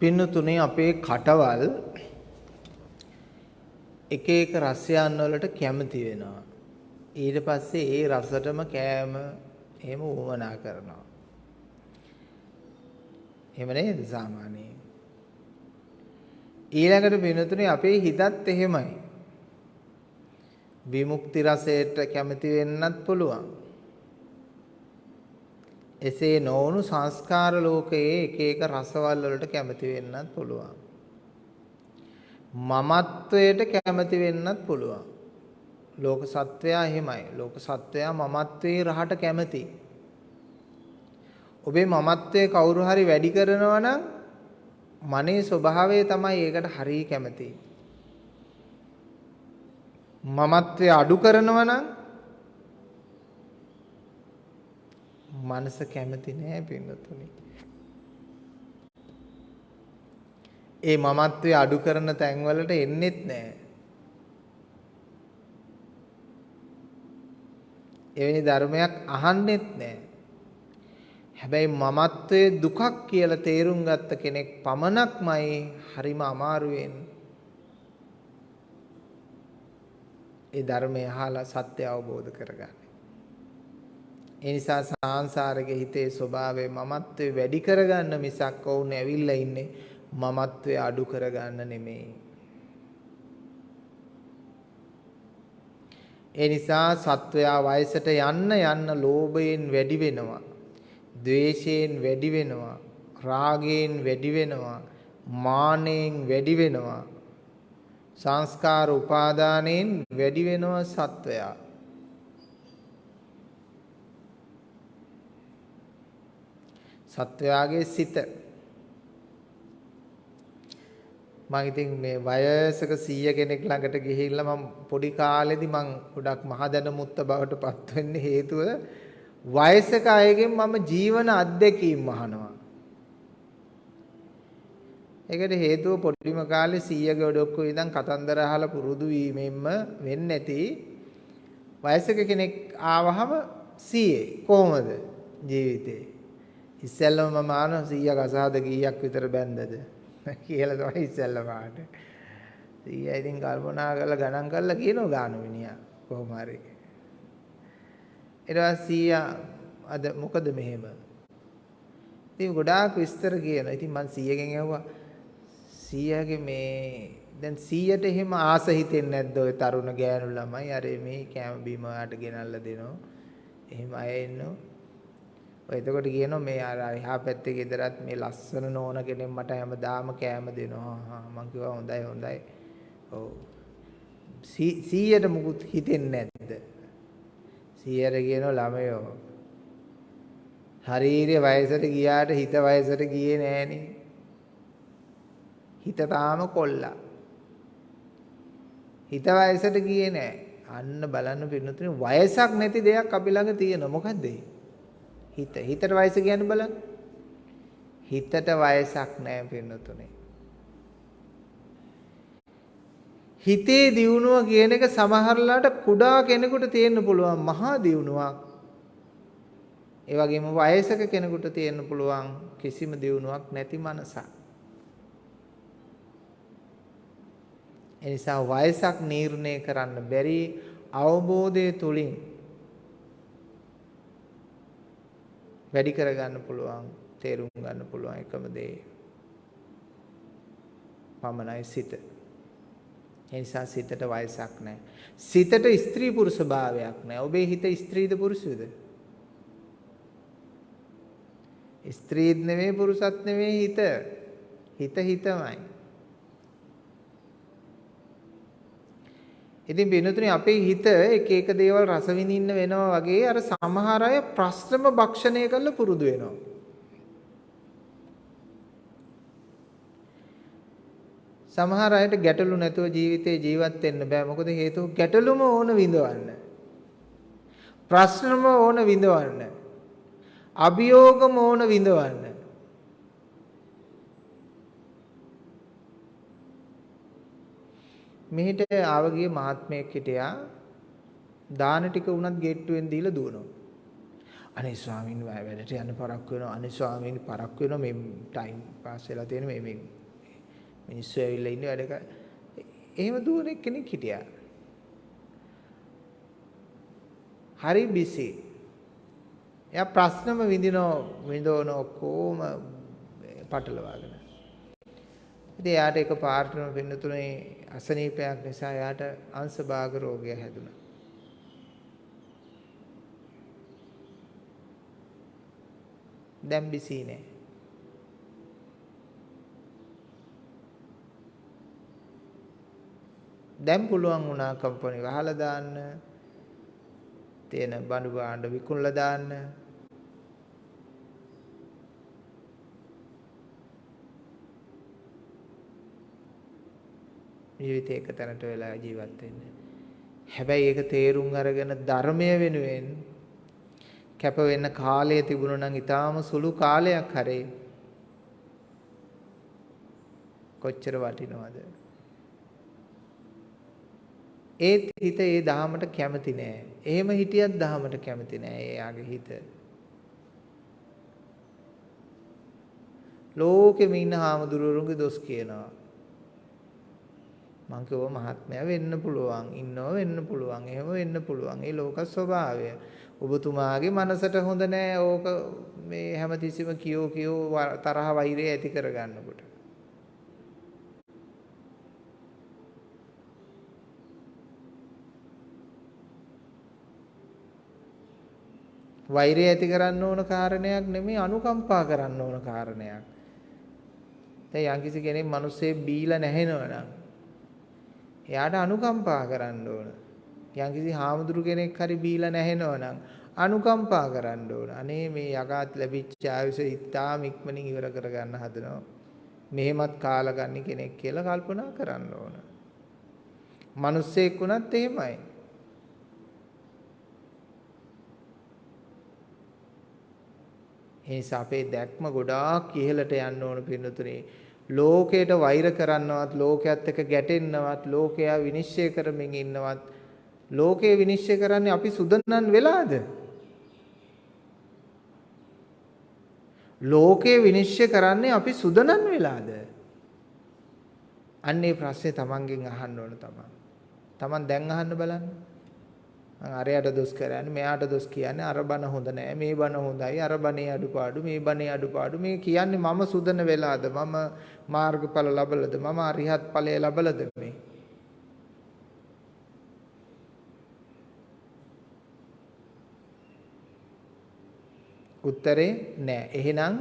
පින්නතුනේ අපේ කටවල් එක එක රසයන් වලට කැමති වෙනවා. ඊට පස්සේ ඒ රසටම කෑම එහෙම උවමනා කරනවා. එහෙම නේද සාමාන්‍යයෙන්? ඊළඟට පින්නතුනේ අපේ හිතත් එහෙමයි. විමුක්ති රසයට කැමති වෙන්නත් පුළුවන්. එසේ නොවුණු සංස්කාර ලෝකයේ එක එක රසවල් වලට කැමති වෙන්නත් පුළුවන්. මමත්වයට කැමති වෙන්නත් පුළුවන්. ලෝක සත්වයා එහෙමයි. ලෝක සත්වයා මමත්වයේ රහට කැමති. ඔබේ මමත්වයේ කවුරු හරි වැඩි කරනවා නම් මනේ ස්වභාවය තමයි ඒකට හරිය කැමති. මමත්වයේ අඩු කරනවා නම් මනස කැමති නෑ පින්නතුනි. ඒ මමත්වයේ අඩු කරන තැන්වලට එන්නෙත් නෑ. එවැනි ධර්මයක් අහන්නෙත් නෑ. හැබැයි මමත්වයේ දුකක් කියලා තේරුම් ගත්ත කෙනෙක් පමණක්මයි හරිම අමාරුවෙන් ඒ ධර්මය අහලා සත්‍ය අවබෝධ කරගන්නේ. ඒ නිසා සාංශාරික හිතේ ස්වභාවය මමත්වයේ වැඩි කරගන්න මිසක් ඔවුන් ඇවිල්ලා ඉන්නේ මමත්වයේ අඩු කරගන්න නෙමෙයි. ඒ නිසා සත්වයා වයසට යන්න යන්න ලෝභයෙන් වැඩි වෙනවා. ද්වේෂයෙන් වැඩි වෙනවා. රාගයෙන් වැඩි වෙනවා. මානෙන් වැඩි වෙනවා. සංස්කාර උපාදානයෙන් වැඩි වෙනවා සත්වයා. සත්වයාගේ සිත මම ඉතින් මේ වයසක 100 කෙනෙක් ළඟට ගිහිල්ලා මම පොඩි කාලෙදි මම ගොඩක් මහදැනමුත්ත බවට පත් වෙන්න හේතුව වයසක අයගෙන් මම ජීවන අත්දැකීම් අහනවා. ඒකට හේතුව පොඩිම කාලේ 100 ගොඩක්කෝ ඉඳන් කතන්දර අහලා පුරුදු වීමෙන්ම වෙන්නේ නැති වයසක කෙනෙක් ආවහම 100 කොහොමද ජීවිතේ ඉස්සෙල්ලම මම ආන 100ක් අසහද කීයක් විතර බැන්දද කියලා තමයි ඉස්සෙල්ලම ආට 100 ඉතින් කල්පනා කරලා ගණන් කරලා කියනවා ගාන මිනිහා. කොහොම හරි. ඊට පස්සේ අද මොකද මෙහෙම? ඉතින් ගොඩාක් විස්තර කියනවා. ඉතින් මං 100කින් ඇහුවා 100ගේ මේ දැන් 100ට එහෙම ආස හිතෙන්නේ නැද්ද ඔය තරුණ ගෑනු ළමයි? අර මේ කැම බීම ඔයාලට ගෙනල්ලා දෙනවා. එහෙම අය ඉන්නවා ඔය එතකොට කියනවා මේ අර එහා පැත්තේ ගෙදරත් මේ ලස්සන නෝන කෙනෙක් මට හැමදාම කෑම දෙනවා. මං කිව්වා හොඳයි හොඳයි. ඔව්. 100ට මුකුත් හිතෙන්නේ නැද්ද? 100ට කියනවා ළමයෝ. ශාරීරික වයසට ගියාට හිත වයසට ගියේ නෑනේ. හිත තාම කොල්ලා. හිත වයසට ගියේ නෑ. අන්න බලන්න පින්නතුනේ වයසක් නැති දෙයක් අපි ළඟ තියෙනවා. මොකද්ද ඒ? හිත. හිතට වයස කියන්න බලන්න. හිතට වයසක් නැහැ පින්නතුනේ. හිතේ දියුණුව කියන එක සමහරලාට කුඩා කෙනෙකුට තියෙන්න පුළුවන් මහා දියුණුවක්. ඒ වගේම වයසක කෙනෙකුට තියෙන්න පුළුවන් කිසිම දියුණුවක් නැති මනසක්. එනිසා වයසක් නිర్ణය කරන්න බැරි අවබෝධය තුලින් වැඩි කරගන්න පුළුවන් තේරුම් ගන්න පුළුවන් එකම දේ පමණයි සිත. ඒ නිසා සිතට වයසක් නැහැ. සිතට ස්ත්‍රී පුරුෂ භාවයක් නැහැ. ඔබේ හිත ස්ත්‍රීද පුරුෂද? ස්ත්‍රීත් නෙවෙයි පුරුෂත් නෙවෙයි හිත. හිත හිතමයි. ඉතින් වෙනතුනේ අපේ හිත එක එක දේවල් රස විඳින්න වෙනවා වගේ අර සමහර අය ප්‍රශ්නම භක්ෂණය කරලා පුරුදු වෙනවා. සමහර අයට ගැටලු නැතුව ජීවිතේ ජීවත් වෙන්න බෑ. මොකද හේතුව ගැටලුම ඕන විඳවන්න. ප්‍රශ්නම ඕන විඳවන්න. අභියෝගම ඕන විඳවන්න. මෙහෙට ආවගිය මහත්මයෙක් හිටියා දාන ටික උනත් ගේට්ටුවෙන් දීලා දුවනවා. අනේ ස්වාමීන් වහන්සේ වැඩට යන්න පරක්කු වෙනවා. අනේ ස්වාමීන් පරක්කු වෙනවා මේ ටයිම් පාස් වෙලා තියෙන මේ මේ මිනිස්සු ඇවිල්ලා ඉන්නේ වැඩ කර. එහෙම දුවන කෙනෙක් හිටියා. හරි බිසි. එයා ප්‍රශ්නම විඳිනෝ විඳවන ඔක්කොම පටලවාගෙන. ඉතින් එයාට එක පාර්ට්නර් වෙන්නතුනේ අසනීපයක් නිසා එයාට අංශභාග රෝගය හැදුනා. දැන් බිසී නෑ. දැන් පුළුවන් වුණා කම්පැනි වහලා දාන්න. තියෙන බඳු භාණ්ඩ විකුණලා දාන්න. ජීවිතේ එක තැනට වෙලා ජීවත් වෙන්න. හැබැයි ඒක තේරුම් අරගෙන ධර්මය වෙනුවෙන් කැප වෙන්න කාලය තිබුණා නම් ඊටාම සුළු කාලයක් හරේ කොච්චර වටිනවද? ඒත් හිත ඒ දහමට කැමති නෑ. එහෙම හිටියත් දහමට කැමති නෑ එයාගේ හිත. ලෝකෙම ඉන්න හාමුදුරුවරුන්ගේ දොස් කියනවා. මං කිව්වා මහත්මයා වෙන්න පුළුවන් ඉන්නව වෙන්න පුළුවන් එහෙම වෙන්න පුළුවන්. ඒ ලෝක ස්වභාවය. ඔබතුමාගේ මනසට හොඳ නෑ ඕක මේ හැමතිස්සෙම කියෝ කියෝ තරහ වෛරය ඇති කරගන්නකොට. වෛරය ඇති කරන්න ඕන කාරණයක් නෙමෙයි අනුකම්පා කරන්න ඕන කාරණයක්. දැන් යම්කිසි කෙනෙක් මිනිස්සේ බීලා නැහෙනවනම් එයාට අනුකම්පා කරන්න ඕන. යම්කිසි හාමුදුරු කෙනෙක් හරි බීලා නැහෙනවනම් අනුකම්පා කරන්න ඕන. අනේ මේ යකාත් ලැබිච්ච ආයුෂ ඉතාම ඉක්මනින් ඉවර කරගන්න හදනවා. මෙහෙමත් කාලා ගන්න කෙනෙක් කියලා කල්පනා කරන්න ඕන. මිනිස්සෙක් වුණත් එහෙමයි. ඒ නිසා අපේ දැක්ම ගොඩාක් ඉහළට යන්න ඕන පින්නතුනේ ලෝකයට වෛර කරන්නවත් ලෝකයේත් එක්ක ගැටෙන්නවත් ලෝකයා විනිශ්චය කරමින් ඉන්නවත් ලෝකේ විනිශ්චය කරන්නේ අපි සුදනන් වෙලාද? ලෝකේ විනිශ්චය කරන්නේ අපි සුදනන් වෙලාද? අන්නේ ප්‍රශ්නේ තමන්ගෙන් අහන්න ඕන තමන්. තමන් දැන් අහන්න බලන්න. මං අරයට දොස් කරන්නේ මෙයාට දොස් කියන්නේ අර බන හොඳ නෑ මේ බන හොඳයි අර බනේ අඩුපාඩු මේ බනේ අඩුපාඩු. මේ කියන්නේ මම සුදන වෙලාද මම මාර්ගඵල ලබලද මම අරිහත් ඵලය ලබලද මේ? උත්තරේ නෑ. එහෙනම්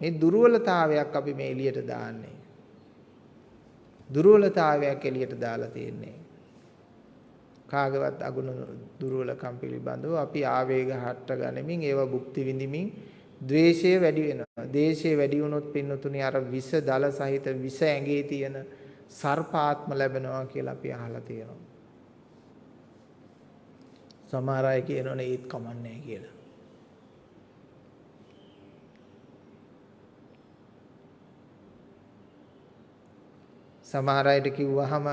මේ දුර්වලතාවයක් අපි මේ එළියට දාන්නේ. දුර්වලතාවයක් එළියට දාලා තියෙන්නේ. කාගවත් අගුණ දුර්වලකම් පිළිබඳව අපි ආවේග හට්ට ගනිමින් ඒවා භුක්ති විඳිමින් ද්වේෂය වැඩි වෙනවා. දේශය වැඩි වුණොත් පින්නතුනි අර විස දල සහිත විස ඇඟේ තියෙන සර්පාත්ම ලැබෙනවා කියලා අපි අහලා තියෙනවා. සමහර අය කියනවනේ ඒත් කමන්නේ කියලා. සමහර අයට කිව්වහම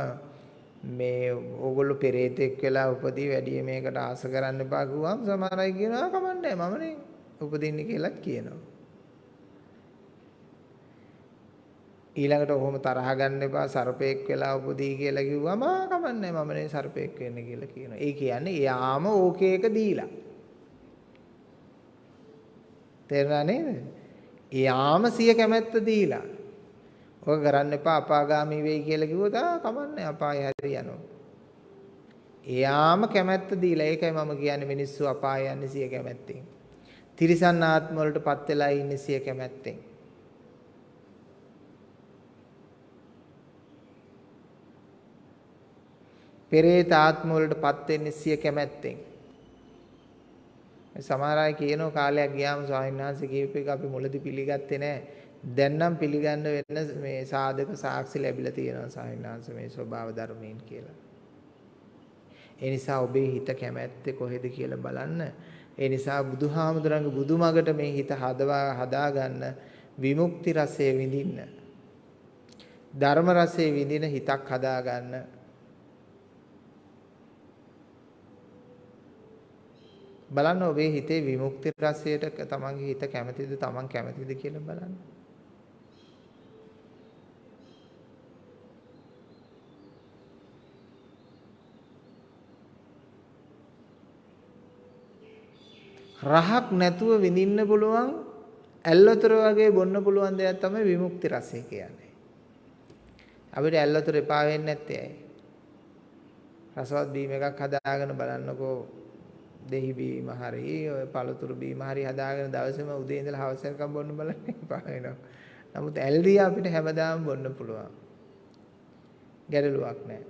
මේ ඕගොල්ලෝ පෙරේතෙක් වෙලා උපදී වැඩි මේකට ආස කරන්න එපා කිව්වම සමහර අය කියනවා කමන්නේ මමනේ උපදින්නේ කියලාත් කියනවා. ඊළඟට ඔහොම තරහ ගන්න එපා සර්පෙක් වෙලා උපදී කියලා කිව්වම කමන්නේ මමනේ සර්පෙක් වෙන්නේ කියලා කියනවා. ඒ කියන්නේ යාම ඕකේක දීලා. තේරුණා නේද? යාම සිය කැමැත්ත දීලා. ඔක කරන්න එපා අපාගාමී වෙයි කියලා කිව්වොත් ආ කමන්නේ අපාය හැරි යනවා. එයාම කැමැත්ත දීලා ඒකයි මම කියන්නේ මිනිස්සු අපාය යන්නේ සිය කැමැත්තෙන්. තිරිසන් ආත්ම වලටපත් වෙලා ඉන්නේ සිය කැමැත්තෙන්. පෙරේත ආත්ම වලටපත් වෙන්නේ සිය කැමැත්තෙන්. සමහර අය කියනවා කාලයක් ගියාම ස්වාමීන් වහන්සේ කියපු එක අපි මුලදී පිළිගත්තේ නැහැ. දැන් නම් පිළිගන්න වෙන මේ සාධක සාක්ෂි ලැබිලා තියෙනවා සාහිණාංශ මේ ස්වභාව ධර්මයෙන් කියලා. ඒ නිසා ඔබේ හිත කැමැත්තේ කොහෙද කියලා බලන්න. ඒ නිසා බුදුහාමුදුරන්ගේ බුදුමගට මේ හිත හදවා හදාගන්න විමුක්ති රසය විඳින්න. ධර්ම රසය විඳින හිතක් හදාගන්න. බලන්න ඔබේ හිතේ විමුක්ති රසයට තමන්ගේ හිත කැමතිද තමන් කැමතිද කියලා බලන්න. රහක් නැතුව විඳින්න පුළුවන් ඇල්වතුර වගේ බොන්න පුළුවන් දෙයක් තමයි විමුක්ති රසය කියන්නේ. අපිට ඇල්වතුර එපා වෙන්නේ නැත්තේ ඇයි? රසවත් බීම එකක් හදාගෙන බලන්නකෝ දෙහි බීම හරි ඔය පළතුරු බීම හරි හදාගෙන දවසේම උදේ ඉඳලා හවස වෙනකම් බොන්න බලන්න එපා වෙනවා. නමුත් ඇල්ඩි අපිට හැමදාම බොන්න පුළුවන්. ගැටලුවක් නැහැ.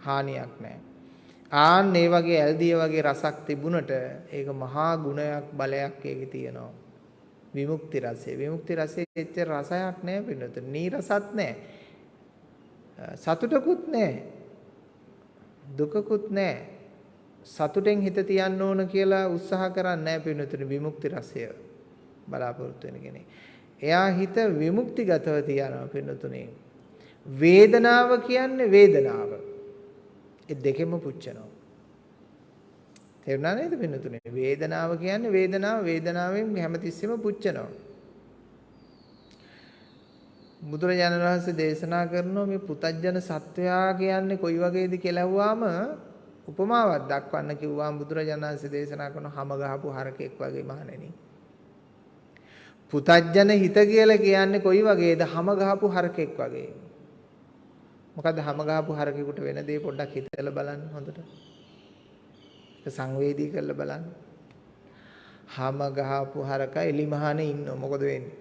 හානියක් නැහැ. ආන් මේ වගේ ඇල්දිය වගේ රසක් තිබුණට ඒක මහා ගුණයක් බලයක් ඒකේ තියෙනවා. විමුක්ති රසය. විමුක්ති රසයේ එච්චර රසයක් නැහැ පින්නත. නීරසත් නැහැ. සතුටකුත් නැහැ. දුකකුත් නැහැ. සතුටෙන් හිත තියන්න ඕන කියලා උත්සාහ කරන්නේ නැහැ පින්නතුනි විමුක්ති රසය බලාපොරොත්තු වෙන කෙනෙක්. එයා හිත විමුක්තිගතව තියනවා පින්නතුනි. වේදනාව කියන්නේ වේදනාව. ඒ දෙකෙම පුච්චනවා. තේරුණා නේද පින්නතුනේ? වේදනාව කියන්නේ වේදනාව වේදනාවෙන් හැමතිස්සෙම පුච්චනවා. බුදුරජාණන් වහන්සේ දේශනා කරනවා මේ පුතජන සත්වයා කියන්නේ කොයි වගේද කියලා අහුවාම උපමාවක් දක්වන්න කිව්වාම බුදුරජාණන් වහන්සේ දේශනා කරන හැම ගහපු හරකෙක් වගේ මහණෙනි. පුතජන හිත කියලා කියන්නේ කොයි වගේද හැම ගහපු හරකෙක් වගේ. මොකද්ද හැම ගහපු හරකෙකුට වෙන දේ පොඩ්ඩක් හිතලා බලන්න හොඳට. ඒක සංවේදී කරලා බලන්න. හැම ගහපු හරක එලිමහනේ ඉන්නව මොකද වෙන්නේ?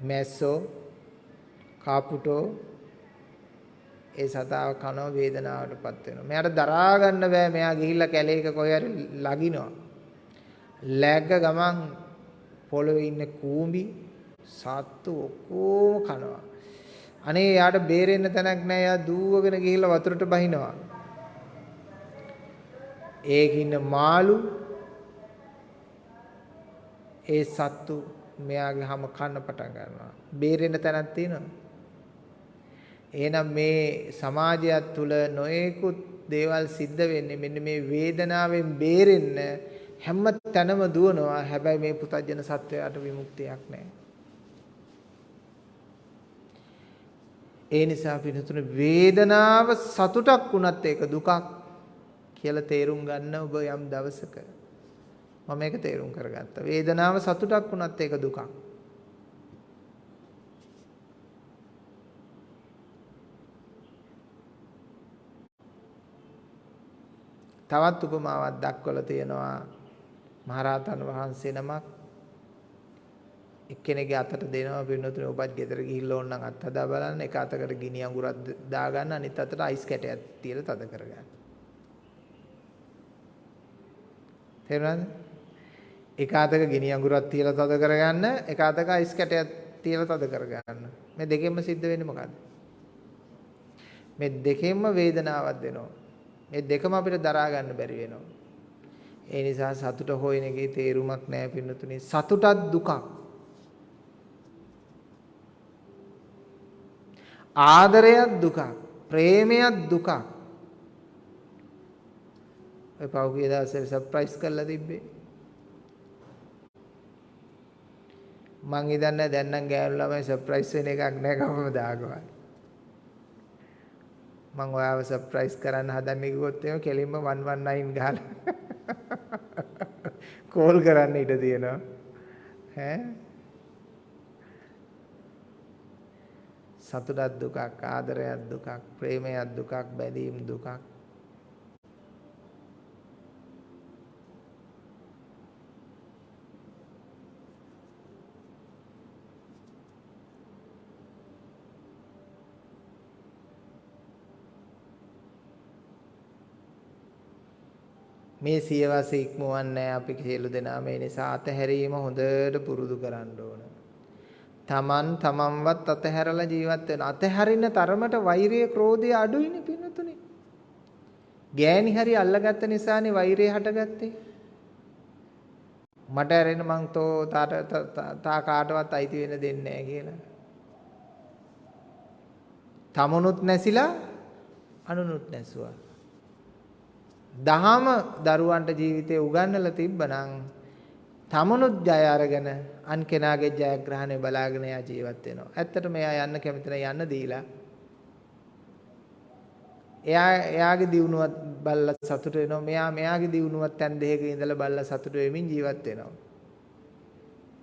මැස්සෝ කාපුටෝ ඒ සතාව කනව වේදනාවටපත් වෙනවා. මෙයාට දරා ගන්න බෑ. මෙයා ගිහිල්ලා කැලේක කොහේ හරි ලගිනවා. läග්ග ගමන් පොළවේ ඉන්න කූඹි සත්තු ඔක්කොම කනවා. අනේ යාට බේරෙන්න තැනක් නැහැ. යා දූවගෙන ගිහිල්ලා වතුරට බහිනවා. ඒකින්න මාළු ඒ සත්තු මෙයාගේ හැම කන්න පටන් ගන්නවා. බේරෙන්න තැනක් තියෙනවද? එහෙනම් මේ සමාජයත් තුල නොයෙකුත් දේවල් සිද්ධ වෙන්නේ මෙන්න මේ වේදනාවෙන් බේරෙන්න හැම තැනම දුවනවා. හැබැයි මේ පුතජන සත්වයාට විමුක්තියක් නැහැ. ඒ නිසා පිනතුන වේදනාව සතුටක් වුණත් ඒක දුකක් කියලා තේරුම් ගන්න ඔබ යම් දවසක මම මේක තේරුම් කරගත්තා. වේදනාව සතුටක් වුණත් ඒක දුකක්. තවත් උපමාවක් දක්වලා තියෙනවා මහරහතන් වහන්සේ නමක් එක්කෙනෙක්ගේ අතට දෙනවා පින්නතුනේ ඔබත් ගෙදර ගිහිල්ලා ඕනනම් අත් හදා බලන්න එක අතකට ගිනි අඟුරක් දාගන්න අනිත් අතට අයිස් කැටයක් තියලා තද කරගන්න. තේරුණාද? එක අතක ගිනි අඟුරක් තියලා තද කරගන්න එක අතක අයිස් කැටයක් තියලා තද කරගන්න. මේ දෙකෙන්ම සිද්ධ වෙන්නේ මොකද්ද? මේ දෙකෙන්ම වේදනාවක් දෙනවා. මේ දෙකම අපිට දරා ගන්න බැරි වෙනවා. ඒ නිසා සතුට හොයන එකේ තේරුමක් නැහැ පින්නතුනේ. සතුටත් දුකක්. ආදරයක් දුකක් ප්‍රේමයක් දුකක්. ඔය පහුගිය දවසේ සර්ප්‍රයිස් කරලා තිබ්බේ. මං හිතන්නේ දැන් නම් ගෑනු ළමයි සර්ප්‍රයිස් වෙන එකක් නෑ කවමදාකවත් මං ඔයාව සර්ප්‍රයිස් කරන්න හදන්නේ කිව්වොත් එහෙම කෙලින්ම 119 ගහලා කෝල් කරන්න ඉඩ තියෙනවා. ඈ? සතුටක් දුකක් ආදරයක් දුකක් ප්‍රේමයක් දුකක් බැඳීම් දුකක් මේ සියවස ඉක්මවන්නේ අපි සියලු දෙනා මේ නිසා අතහැරීම හොඳට පුරුදු කරන්න ඕන. තමන් තමන්වත් අතහැරලා ජීවත් වෙන. අතහැරින තරමට වෛරය ක්‍රෝධය අඩුයිනේ පින්නතුනේ. ගෑණි හරි අල්ලගත්ත නිසානේ වෛරය හටගත්තේ. මට ඇරෙන්න මං තෝ තා කාටවත් අයිති වෙන්න දෙන්නේ නැහැ කියලා. තමනුත් නැසිලා අනුනුත් නැසුවා. දහම දරුවන්ට ජීවිතේ උගන්වලා තිබ්බනම් තමනුත් ජය අරගෙන අන් කෙනාගේ ජයග්‍රහණය බලාගෙන යා ජීවත් වෙනවා. ඇත්තටම එයා යන්න කැමති යන්න දීලා එයා එයාගේ දියුණුවත් බල්ලා සතුට වෙනවා. මෙයා මෙයාගේ දියුණුවත් තැන් දෙකක ඉඳලා බල්ලා සතුට වෙමින් ජීවත් වෙනවා.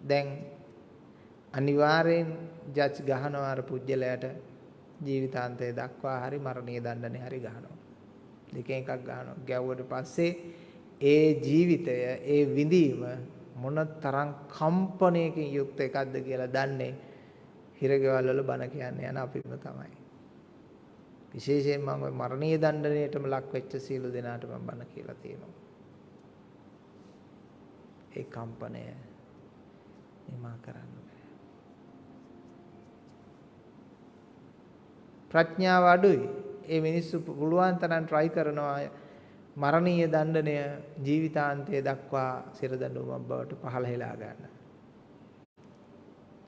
දැන් අනිවාර්යෙන් ජජ් ගහනවා අර පුජ්‍යලයට ජීවිතාන්තය දක්වා හරි මරණීය දඬුවම් හරි ගහනවා. දෙකෙන් එකක් ගහනවා. ගැව්වට පස්සේ ඒ ජීවිතය ඒ විඳීම මොන තරම් කම්පණයකින් යුක්ත එකක්ද කියලා දන්නේ හිරගෙවල් වල බණ කියන්නේ යන අපිම තමයි. විශේෂයෙන් මම ওই මරණීය දණ්ඩනයටම ලක් වෙච්ච සියලු දෙනාට මම බණ කියලා තියෙනවා. ඒ කම්පණය නිමා කරන්න බෑ. ප්‍රඥාව අඩුයි. ඒ මිනිස්සු පුළුවන් තරම් try කරනවා මරණීය දණ්ඩනය ජීවිතාන්තය දක්වා සිරදඬුවමක් බවට පහළ හෙලා ගන්න.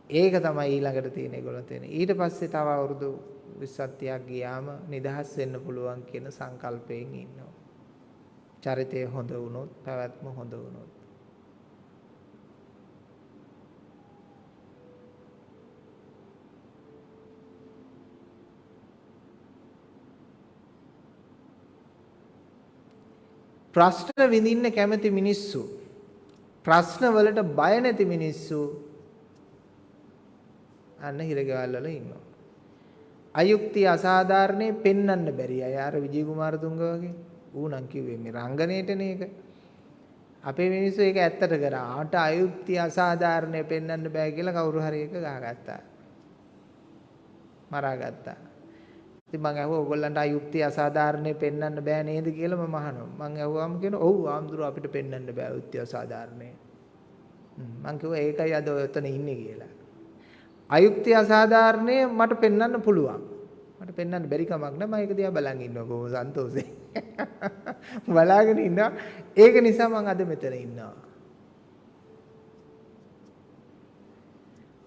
ඒක තමයි ඊළඟට තියෙන ඒගොල්ලෝ තියෙන. ඊට පස්සේ තව අවුරුදු 20ක් ගියාම නිදහස් වෙන්න පුළුවන් කියන සංකල්පයෙන් ඉන්නවා. චරිතය හොඳ වුණොත්, පැවැත්ම හොඳ වුණොත්. ප්‍රශ්න විඳින්න කැමති මිනිස්සු ප්‍රශ්න වලට බය නැති මිනිස්සු අන්න හිරගෙවල් වල ඉන්නවා. අයුක්තිය අසාධාරණේ පෙන්වන්න බැරි අය අර විජය කුමාරතුංග වගේ ඌ නම් කිව්වේ මේ රංගනයේටනේ ඒක. අපේ මිනිස්සු ඒක ඇත්තට කරා. ආට අයුක්තිය අසාධාරණේ පෙන්වන්න බෑ කියලා කවුරු හරි එක ගහගත්තා. මරාගත්තා. ඉතින් මං අහුවා ඕගොල්ලන්ට අයුක්තිය අසාධාරණේ පෙන්වන්න බෑ නේද කියලා මම අහනවා. මං අහුවාම කියනවා ඔව් ආම්දුර අපිට පෙන්වන්න බෑ අයුක්තිය අසාධාරණේ. මං කිව්වා ඒකයි අද ඔතන ඉන්නේ කියලා. අයුක්තිය අසාධාරණේ මට පෙන්වන්න පුළුවන්. මට පෙන්වන්න බැරි කමක් නෑ මම ඒක දිහා බලන් ඉන්නවා කොහොම සන්තෝෂේ. බලාගෙන ඉන්නවා. ඒක නිසා මම අද මෙතන ඉන්නවා.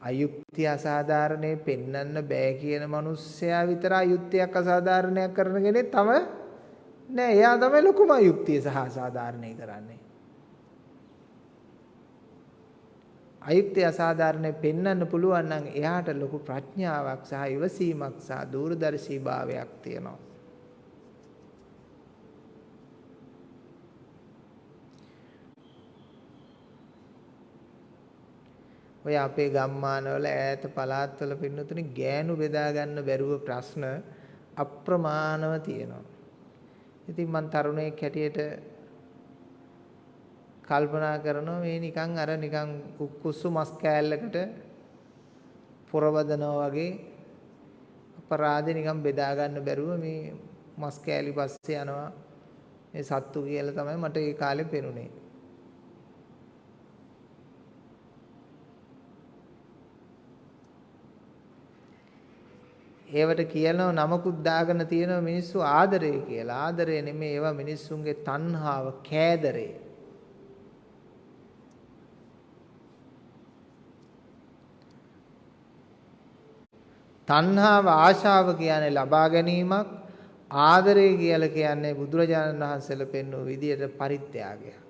අයුක්තිය අසාධාරණේ පෙන්වන්න බෑ කියන මිනිස්සයා විතර අයුක්තියක් අසාධාරණයක් කරන කෙනෙක් තම නෑ. එයා තමයි ලොකුම අයුක්තිය සහ අසාධාරණේ කරන්නේ. අයුක්තිය අසාධාරණේ පෙන්වන්න පුළුවන් නම් එයාට ලොකු ප්‍රඥාවක් සහ ඉවසීමක් සහ දූරදර්ශීභාවයක් තියෙනවා. ඔය අපේ ගම්මානවල ඈත පළාත්වල පින්නතුනි ගෑනු බෙදා ගන්න බැරුව ප්‍රශ්න අප්‍රමාණව තියෙනවා. ඉතින් මං තරුණයෙක් හැටියට කල්පනා කරනවා මේ නිකන් අර නිකන් කුක්කුස්සු මස් කෑල්ලකට පොරවදනවා වගේ අපරාධේ නිකන් බෙදා ගන්න බැරුව මේ මස් කෑලි පස්සේ යනවා මේ සත්තු කියලා තමයි මට ඒ කාලේ පෙනුනේ. ඒවට කියනවා නමකුත් දාගෙන තියෙනවා මිනිස්සු ආදරය කියලා. ආදරය නෙමෙයි ඒවා මිනිස්සුන්ගේ තණ්හාව, කෑදරේ. තණ්හාව ආශාව කියන්නේ ලබා ගැනීමක් ආදරය කියලා කියන්නේ බුදුරජාණන් වහන්සේලා පෙන්වූ විදියට පරිත්‍යාගයක්.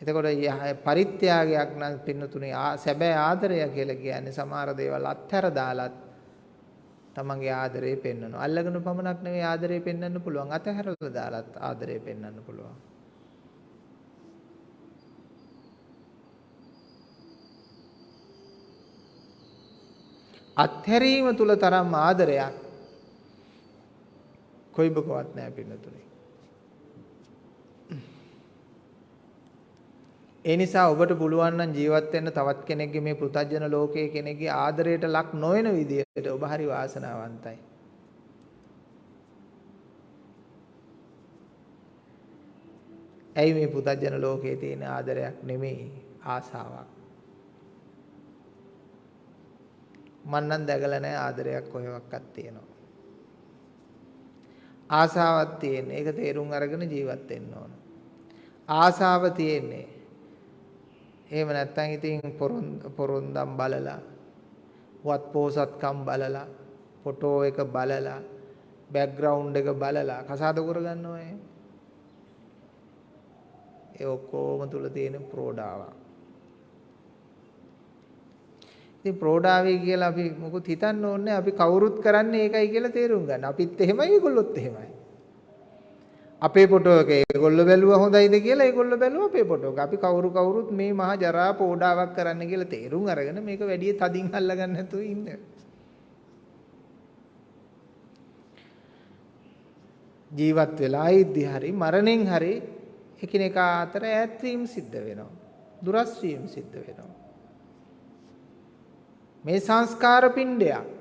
එතකොට පරිත්‍යාගයක් නම් පින්නතුනේ සැබෑ ආදරය කියලා කියන්නේ සමහර දේවල් අත්හැර දාලත් තමන්ගේ ආදරේ පෙන්වනවා. අල්ලගෙන පමණක් නෙවෙයි ආදරේ පෙන්වන්න පුළුවන්. අතහැරලා දාලත් ආදරේ පෙන්වන්න පුළුවන්. අත්හැරීම තුල තරම් ආදරයක් කොයිබකවත් නැහැ පින්නතුනේ. ඒ නිසා ඔබට පුළුවන් නම් ජීවත් වෙන්න තවත් කෙනෙක්ගේ මේ පෘථජන ලෝකයේ කෙනෙක්ගේ ආදරයට ලක් නොවන විදිහට ඔබ හරි වාසනාවන්තයි. ඇයි මේ පෘථජන ලෝකයේ තියෙන ආදරයක් නෙමෙයි ආසාවක්. මන් නම් දැකලා නැහැ ආදරයක් කොහෙවත් තියෙනවා. ආසාවක් තියෙන. ඒක තේරුම් අරගෙන ජීවත් වෙන්න ඕන. ආසාව තියෙන්නේ. එහෙම නැත්නම් ඉතින් පොරොන්දම් බලලා වත් පෝසත්කම් බලලා ෆොටෝ එක බලලා බෑග්ග්‍රවුන්ඩ් එක බලලා කසාද කරගන්නවා ඒ ඔක්කොම තුල තියෙන ප්‍රෝඩාවක්. ඉතින් ප්‍රෝඩාවේ කියලා අපි මොකුත් හිතන්න ඕනේ අපි කවුරුත් කරන්නේ ඒකයි කියලා තේරුම් ගන්න. අපිත් එහෙමයි ඒගොල්ලොත් එහෙමයි. අපේ ෆොටෝ එක ඒගොල්ලෝ බැලුවා හොඳයිද කියලා ඒගොල්ලෝ බැලුවා අපේ ෆොටෝ එක. අපි කවුරු කවුරුත් මේ මහා ජරා පෝඩාවක් කරන්න කියලා තේරුම් අරගෙන මේක වැඩි තදින් අල්ලගන්න නැතුව ඉන්න. ජීවත් වෙලා ඉද්දි හරි මරණයෙන් හරි එකිනෙකා අතර ඈත් වීම සිද්ධ වෙනවා. දුරස් වීම සිද්ධ වෙනවා. මේ සංස්කාර පිණ්ඩයක්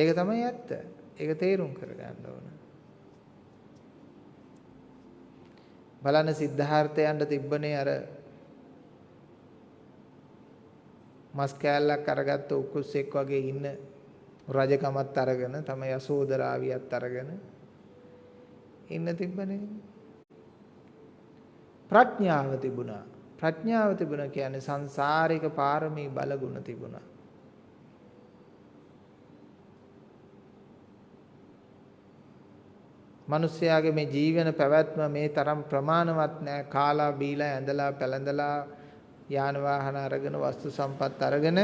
ඒක තමයි ඇත්ත. ඒක තේරුම් කරගන්න ඕන. බලන්න සිද්ධාර්ථයන්ට තිබ්බනේ අර මස් කෑල්ලක් අරගත්ත උකුස්සෙක් වගේ ඉන්න රජකමත් අරගෙන තමයි යසෝදරාවියත් අරගෙන ඉන්න තිබ්බනේ ප්‍රඥාව තිබුණා ප්‍රඥාව තිබුණා කියන්නේ සංසාරික පාරමී බලගුණ තිබුණා මිනිස්යාගේ මේ ජීවන පැවැත්ම මේ තරම් ප්‍රමාණවත් නෑ. කාලා බීලා ඇඳලා පැළඳලා යාන වාහන අරගෙන වස්තු සම්පත් අරගෙන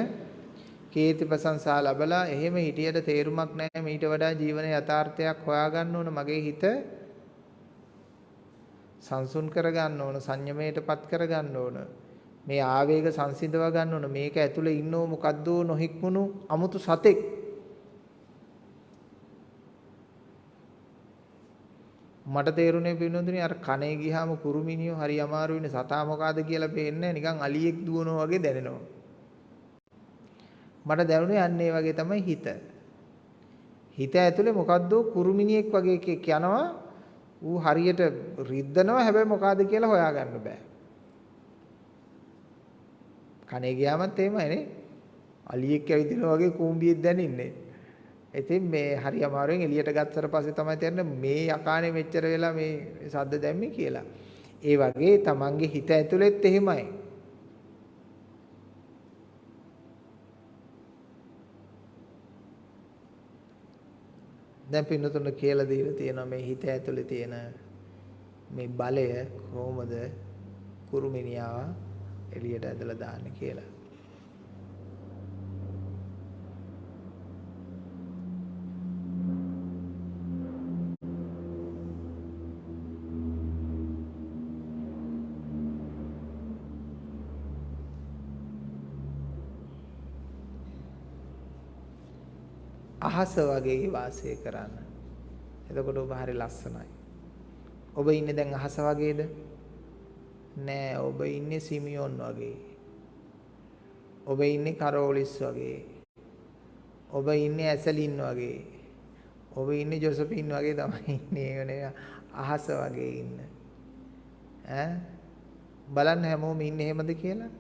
කීර්ති ප්‍රශංසා ලැබලා එහෙම හිටියට තේරුමක් නැහැ මීට වඩා ජීවන යථාර්ථයක් හොයාගන්න ඕන මගේ හිත සංසුන් කරගන්න ඕන සංයමයටපත් කරගන්න ඕන. මේ ආවේග සංසිඳව ගන්න ඕන. මේක ඇතුලේ ඉන්නෝ මොකද්ද නොහික්මුණු අමුතු සතෙක්. මට තේරුනේ පින්නොඳුනේ අර කනේ ගියාම කුරුමිනියෝ හරි අමාරු වෙන්නේ සතා මොකාද කියලා පේන්නේ නිකන් අලියෙක් දුවනවා වගේ දැනෙනවා. මට දැනුනේ අන්න ඒ වගේ තමයි හිත. හිත ඇතුලේ මොකද්ද කුරුමිනියෙක් වගේ එකෙක් යනවා. ඌ හරියට රිද්දනවා හැබැයි මොකාද කියලා හොයාගන්න බෑ. කනේ ගියාමත් එහෙමයි නේ. අලියෙක් ඇවිදිනවා වගේ කූඹියෙක් දැනින්නේ. ඉතින් මේ හරි අමාරුවෙන් එළියට ගත්තට පස්සේ තමයි තේරෙන්නේ මේ යකානේ මෙච්චර වෙලා මේ සද්ද දැම්මේ කියලා. ඒ වගේ තමන්ගේ හිත ඇතුළෙත් එහෙමයි. දැන් පින්නතුන කියලා දීලා තියෙනවා මේ හිත ඇතුලේ තියෙන මේ බලය කොහොමද කුරුමිනියාව එළියට ඇදලා දාන්නේ කියලා. අහස වගේ වාසය කරන්න. එතකොට ඔබ හරි ලස්සනයි. ඔබ ඉන්නේ දැන් අහස වගේද? නෑ ඔබ ඉන්නේ සිමියොන් වගේ. ඔබ ඉන්නේ කරෝලිස් වගේ. ඔබ ඉන්නේ ඇසලින් වගේ. ඔබ ඉන්නේ ජොසපින් වගේ තමයි ඉන්නේ නේ අහස වගේ ඉන්න. ඈ බලන්න හැමෝම ඉන්නේ එහෙමද කියලා?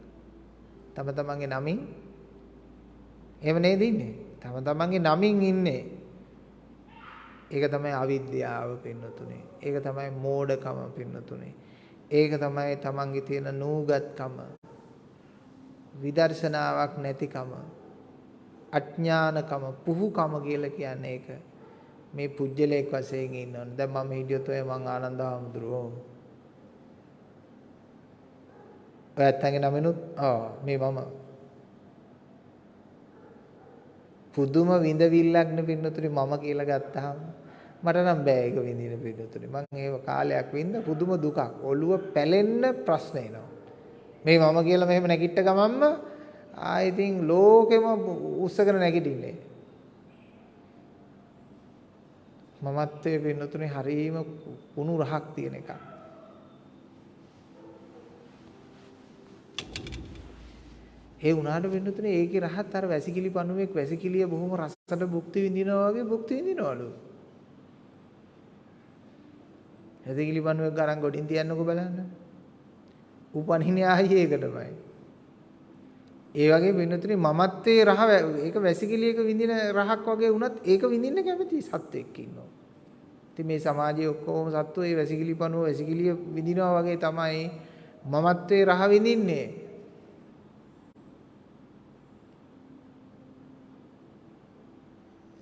තම තමන්ගේ නමින් එහෙම නේද ඉන්නේ? තම තමන්ගේ නමින් ඉන්නේ. ඒක තමයි අවිද්‍යාව පින්නතුනේ. ඒක තමයි මෝඩකම පින්නතුනේ. ඒක තමයි තමන්ගේ තියෙන නූගත්කම. විදර්ශනාවක් නැතිකම. අඥානකම, පුහුකම කියලා කියන්නේ ඒක. මේ පුජ්‍යලයක් වශයෙන් ඉන්නවනේ. දැන් මම හිටියොත් ඔය මං ආනන්ද හාමුදුරුවෝ. ඔයත් ඇඟේ නමිනුත් ආ මේ මම පුදුම විඳවිල්ලක් නේ පින්නතුනි මම කියලා ගත්තාම මට නම් බෑ ඒක විඳින පින්නතුනි. මං ඒව කාලයක් වින්ද පුදුම දුකක්. ඔළුව පැලෙන්න ප්‍රශ්න එනවා. මේ මම කියලා මෙහෙම නැගිට ගමන්ම ආයි ඉතින් ලෝකෙම උස්සගෙන නැගිටින්නේ. මමත්වයේ පින්නතුනි හරීම කුණු රහක් තියෙන එකක්. ඒ වුණාට වෙන්නතුනේ ඒකේ රහත් අර වැසිකිලි පණුවෙක් වැසිකිලිය බොහොම රසට භුක්ති විඳිනවා වගේ භුක්ති විඳිනවලු. වැසිකිලි පණුවෙක් ගරන් ගොඩින් තියන්නකෝ බලන්න. උපනින්නේ ආයේ ඒකටමයි. ඒ වගේ වෙන්නතුනේ මමත්වයේ රහ ඒක වැසිකිලියක විඳින රහක් වගේ වුණත් ඒක විඳින්න කැමති සත්වෙක් ඉන්නවා. ඉතින් මේ සමාජයේ ඔක්කොම සත්තු ඒ වැසිකිලි පණුව වැසිකිලිය විඳිනවා වගේ තමයි මමත්වයේ රහ විඳින්නේ.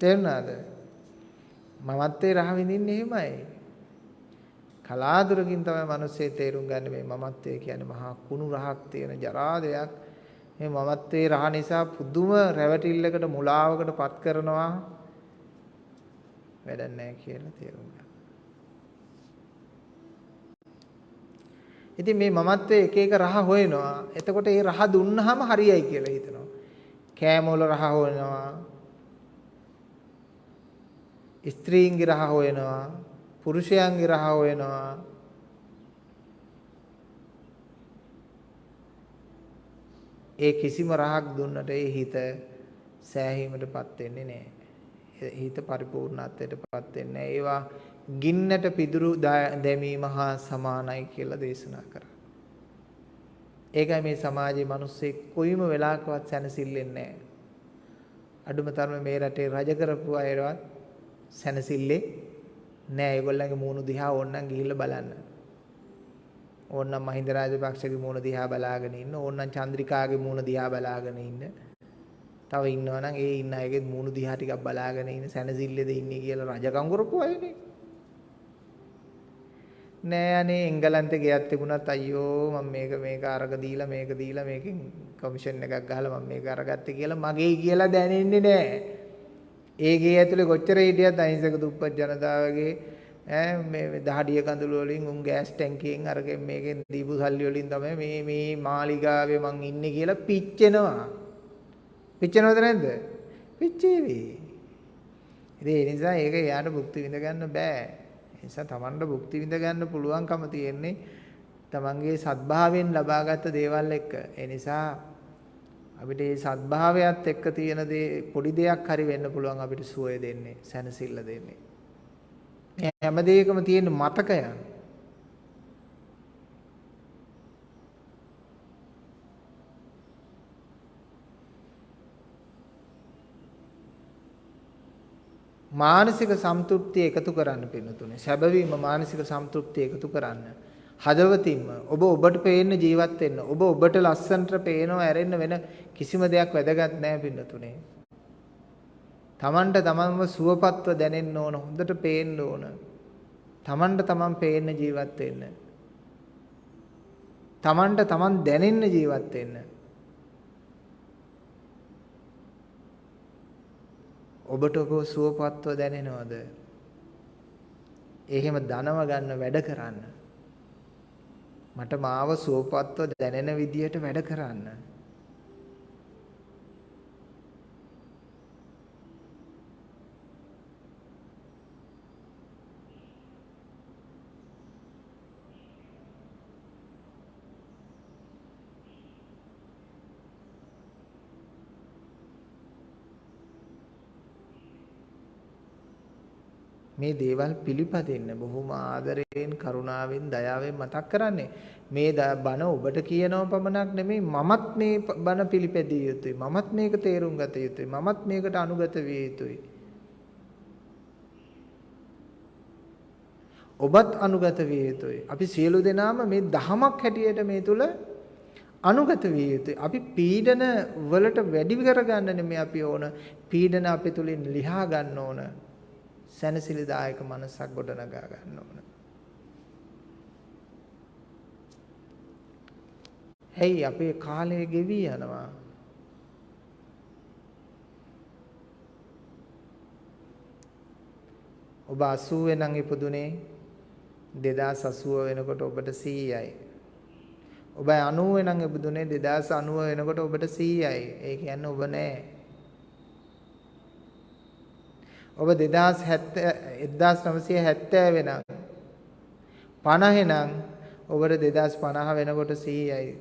තේරුණාද? මමත්වයේ රහ විඳින්නේ එහෙමයි. කලාතුරකින් තමයි මිනිස්සේ තේරුම් ගන්න මේ මමත්වය කියන්නේ මහා කුණු රහක් තියෙන ජරා දෙයක්. මේ මමත්වයේ රහ නිසා පුදුම රැවටිල්ලකට මුලාවකට පත් කරනවා. වැඩක් නැහැ කියලා තේරුම් ගන්න. ඉතින් මේ මමත්වයේ එක එක රහ හොයනවා. එතකොට ඒ රහ දුන්නාම හරියයි කියලා හිතනවා. කෑම වල රහ හොයනවා. ස්ත්‍රීන්ගේ රහ හොයනවා. පුරුෂයන්ගේ රහ හොයනවා. ඒ කිසිම රහක් දුන්නට ඒ හිත සෑහීමටපත් වෙන්නේ නැහැ. හිත පරිපූර්ණත්වයටපත් වෙන්නේ ඒවා ගින්නට පිදුරු දැමීම හා සමානයි කියලා දේශනා කරා. ඒකයි මේ සමාජයේ මිනිස්සේ කොයිම වෙලාවකවත් සැනසෙල්ලෙන්නේ නැහැ. අඩුම තරමේ මේ රටේ රජ කරපු අයවත් සැනසෙල්ලේ නෑ ඒගොල්ලන්ගේ මූණු දිහා ඕන්නම් ගිහිල්ලා බලන්න. ඕන්නම් මහින්ද රාජපක්ෂගේ මූණ දිහා බලාගෙන ඉන්න ඕන්නම් චන්ද්‍රිකාගේ මූණ දිහා බලාගෙන ඉන්න. තව ඉන්නවනම් ඒ ඉන්න අයගේ මූණු දිහා ටිකක් බලාගෙන ඉන්න සැනසෙල්ලේද ඉන්නේ කියලා රජකම් කරපු අයනේ. නෑ අනේ එංගලන්තේ ගියත් තිබුණත් අයියෝ මම මේක මේක අරග දීලා මේක දීලා මේකෙන් කමිෂන් එකක් ගහලා මම මේක අරගත්තේ කියලා මගේ කියලා දැනෙන්නේ නෑ. ඒ ගේ ඇතුලේ කොච්චර හිටියත් අහිංසක දුප්පත් ජනතාවගේ ඈ මේ දහඩිය කඳුළු වලින් උන් ගෑස් ටැංකියෙන් අරගෙන මේකෙන් දීපු සල්ලි වලින් තමයි මේ මේ මාලිගාවේ මං ඉන්නේ කියලා පිච්චෙනවා. පිච්චෙනවද නැද්ද? පිච්චේවි. ඉතින් ඒ නිසා ඒක යාට භුක්ති විඳ ගන්න බෑ. ඒ නිසා Tamanට භුක්ති විඳ ගන්න පුළුවන්කම තියෙන්නේ Tamanගේ සත්භාවයෙන් ලබාගත් දේවල් එක්ක. ඒ නිසා අපිට මේ සත්භාවයත් එක්ක තියෙන දේ පොඩි දෙයක් හරි වෙන්න පුළුවන් අපිට සුවය දෙන්නේ සැනසෙල්ල දෙන්නේ. මේ හැම දෙයකම තියෙන මතකයන්. මානසික සම්තෘප්තිය එකතු කරන්න පින්නතුනේ. සැබවීම මානසික සම්තෘප්තිය එකතු කරන්න. හදවතින්ම ඔබ ඔබට පේන්න ජීවත් වෙන්න. ඔබ ඔබට ලස්සනට පේනව ඇරෙන්න වෙන කිසිම දෙයක් වැදගත් නැහැ පින්නතුනේ. තමන්ට තමන්ව සුවපත්ව දැනෙන්න ඕන. හොඳට පේන්න ඕන. තමන්ට තමන් පේන්න ජීවත් වෙන්න. තමන්ට තමන් දැනෙන්න ජීවත් වෙන්න. ඔබට ඔබ සුවපත්ව දැනෙනවද? එහෙම ධනව ගන්න වැඩ කරන්න. මට මාව සුවපත්ව දැනෙන විදියට වැඩ කරන්න. මේ දේවල් පිළිපදින්න බොහොම ආදරයෙන් කරුණාවෙන් දයාවෙන් මතක් කරන්නේ. මේ බණ ඔබට කියනව පමණක් නෙමෙයි මමත් මේ බණ පිළිපැදිය යුතුයි. මමත් මේක තේරුම් ගත යුතුයි. මමත් මේකට අනුගත විය යුතුයි. ඔබත් අනුගත විය යුතුයි. අපි සියලු දෙනාම මේ දහමක් හැටියට මේ තුල අනුගත විය යුතුයි. අපි පීඩන වලට වැඩි කරගන්න නෙමෙයි අපි ඕන. පීඩන අපේ තුලින් ලිහා ගන්න ඕන. සැනසිලිදායක මනසක් ගොඩනගා ගන්න ඕන. ඇයි අපේ කාලය ගෙවි යනවා. ඔබ 80 නම් ඉපදුනේ 2080 වෙනකොට ඔබට 100යි. ඔබ 90 නම් ඉපදුනේ 2090 වෙනකොට ඔබට 100යි. ඒ කියන්නේ ඔබ නෑ. ඔබ 2070 1970 වෙනම් 50 නම් ඔබට 2050 වෙනකොට 100යි.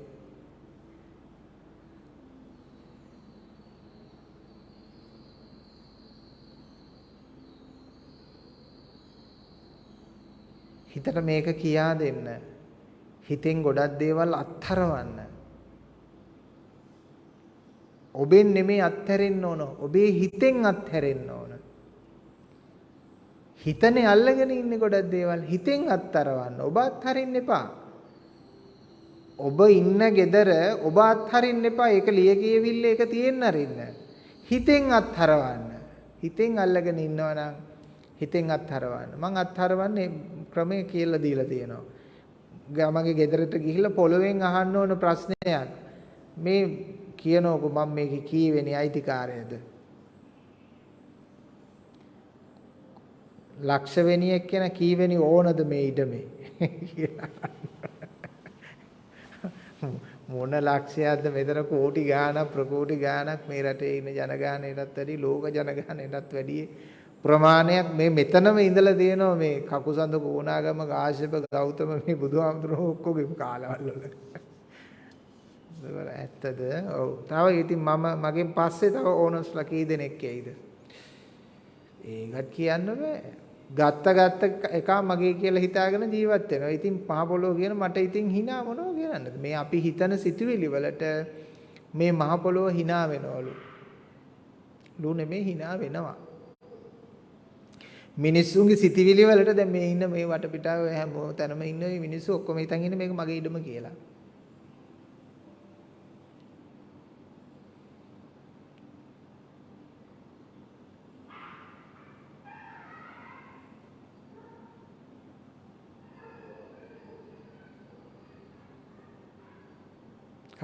හිතට මේක කියා දෙන්න. හිතෙන් ගොඩක් දේවල් අත්හරවන්න. ඔබෙන් නෙමෙයි අත්හැරෙන්න ඕන. ඔබේ හිතෙන් අත්හැරෙන්න ඕන. හිතනේ අල්ලගෙන ඉන්නේ ගොඩක් දේවල්. හිතෙන් අත්තරවන්න. ඔබ අත්හරින්න එපා. ඔබ ඉන්න gedara ඔබ අත්හරින්න එපා. ඒක ලිය කියවිල්ල ඒක තියෙන්න අරින්න. හිතෙන් අත්හරවන්න. හිතෙන් අල්ලගෙන ඉන්නවා නම් හිතෙන් අත්හරවන්න. මං අත්හරවන්නේ ක්‍රමය කියලා දීලා තියෙනවා. ගමගේ ගෙදරට ගිහිල්ලා පොළවෙන් අහන්න ඕන ප්‍රශ්නයක්. මේ කියනකො මම මේකේ කීවෙනි අයිතිකාරයද? ලක්ෂවෙනියෙක් කියන කීවෙනි ඕනද මේ ඉඩමේ? මොන ලක්ෂයක්ද මෙතන කෝටි ගාණක් ප්‍රකෝටි ගාණක් මේ රටේ ඉන්න ජනගහනයටත් වැඩි ලෝක ජනගහනයටත් වැඩි ප්‍රමාණයක් මේ මෙතනම ඉඳලා තියෙනවා මේ කකුසඳ කෝණාගම කාශ්‍යප ගෞතම මේ බුදුහාමුදුරුවෝ ඔක්කොගේ කාලවල වල. ඇත්තද? ඔව්. තව ඉතින් මම මගෙන් පස්සේ තව ඕනස්ලා කී දෙනෙක් ඇයිද ඒකත් කියන්න බෑ. ගත්ත ගත්ත එක මගේ කියලා හිතාගෙන ජීවත් වෙනවා. ඉතින් පහ පොළොව කියන මට ඉතින් hina මොනව කියන්නද? මේ අපි හිතන සිතුවිලි වලට මේ මහ පොළොව hina වෙනවලු. ලු නෙමේ hina වෙනවා. මිනිස්සුන්ගේ සිතිවිලි වලට දැන් මේ ඉන්න මේ වටපිටාව හැම තැනම ඉන්න මිනිස්සු ඔක්කොම හිතන් ඉන්නේ මේක මගේ ඉඩම කියලා.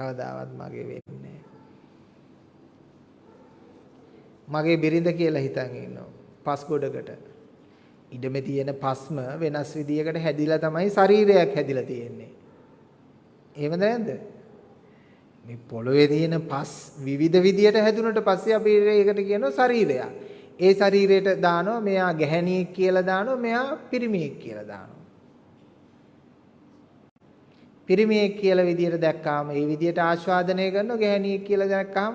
කවදාවත් මගේ වෙන්නේ මගේ බිරිඳ කියලා හිතන් ඉන්නවා. පස් ගොඩකට. ඉඩමේ තියෙන පස්ම වෙනස් විදියකට හැදිලා තමයි ශරීරයක් හැදිලා තියෙන්නේ. එහෙමද නැද්ද? මේ පොළවේ තියෙන පස් විවිධ විදියට හැදුනට පස්සේ අපි ඒකට කියනවා ශරීරයක්. ඒ ශරීරයට දානවා මෙයා ගැහණියෙක් කියලා දානවා මෙයා පිරිමියෙක් කියලා දානවා. පිරිමියෙක් කියලා විදියට දැක්කාම ඒ විදියට ආස්වාදනය කරනවා ගැහණියෙක් කියලා දැක්කාම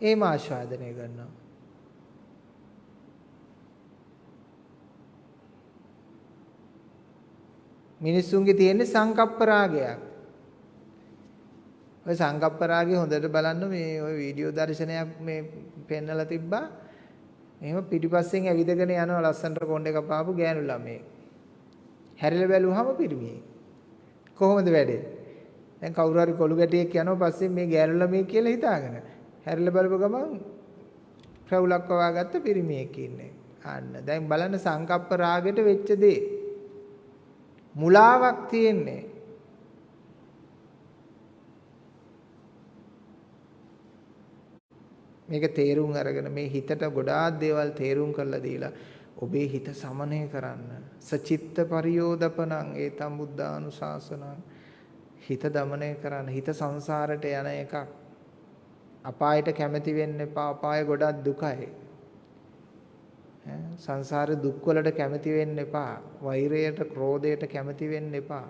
ඒම ආස්වාදනය කරනවා. මිනිස්සුන්ගේ තියෙන සංකප්ප රාගයක්. ඔය සංකප්ප රාගය හොඳට බලන්න මේ ඔය වීඩියෝ දර්ශනයක් මේ පෙන්නලා තිබ්බා. එහෙම පිටිපස්සෙන් ඇවිදගෙන යනවා ලස්සනට කොණ්ඩේ කපාපු ගෑනු ළමයෙක්. හැරිලා බැලුවාම පිරිමියෙක්. කොහොමද වැඩේ? දැන් කවුරු හරි කොළු ගැටියෙක් යනවා පස්සේ මේ ගෑනු ළමයි කියලා හිතාගෙන හැරිලා බලපුව ගමන් ප්‍රවුලක් වවාගත්ත පිරිමියෙක් ඉන්නේ. අන්න දැන් බලන්න සංකප්ප රාගෙට වෙච්ච දේ. මුලාවක් තියෙන්නේ. මේක තේරුම් අරගෙන මේ හිතට ගොඩාක් දේවල් තේරුම් කරලා දීලා ඔබේ හිත සමනය කරන්න. සචිත්ත පරියෝදපනං ඒතම් බුද්ධානුශාසනං හිත দমনය කරන්න හිත සංසාරට යන එකක්. අපායට කැමති වෙන්න එපා. අපාය ගොඩක් දුකයි. සංසාර දුක් වලට කැමති වෙන්න එපා. වෛරයට ක්‍රෝධයට කැමති වෙන්න එපා.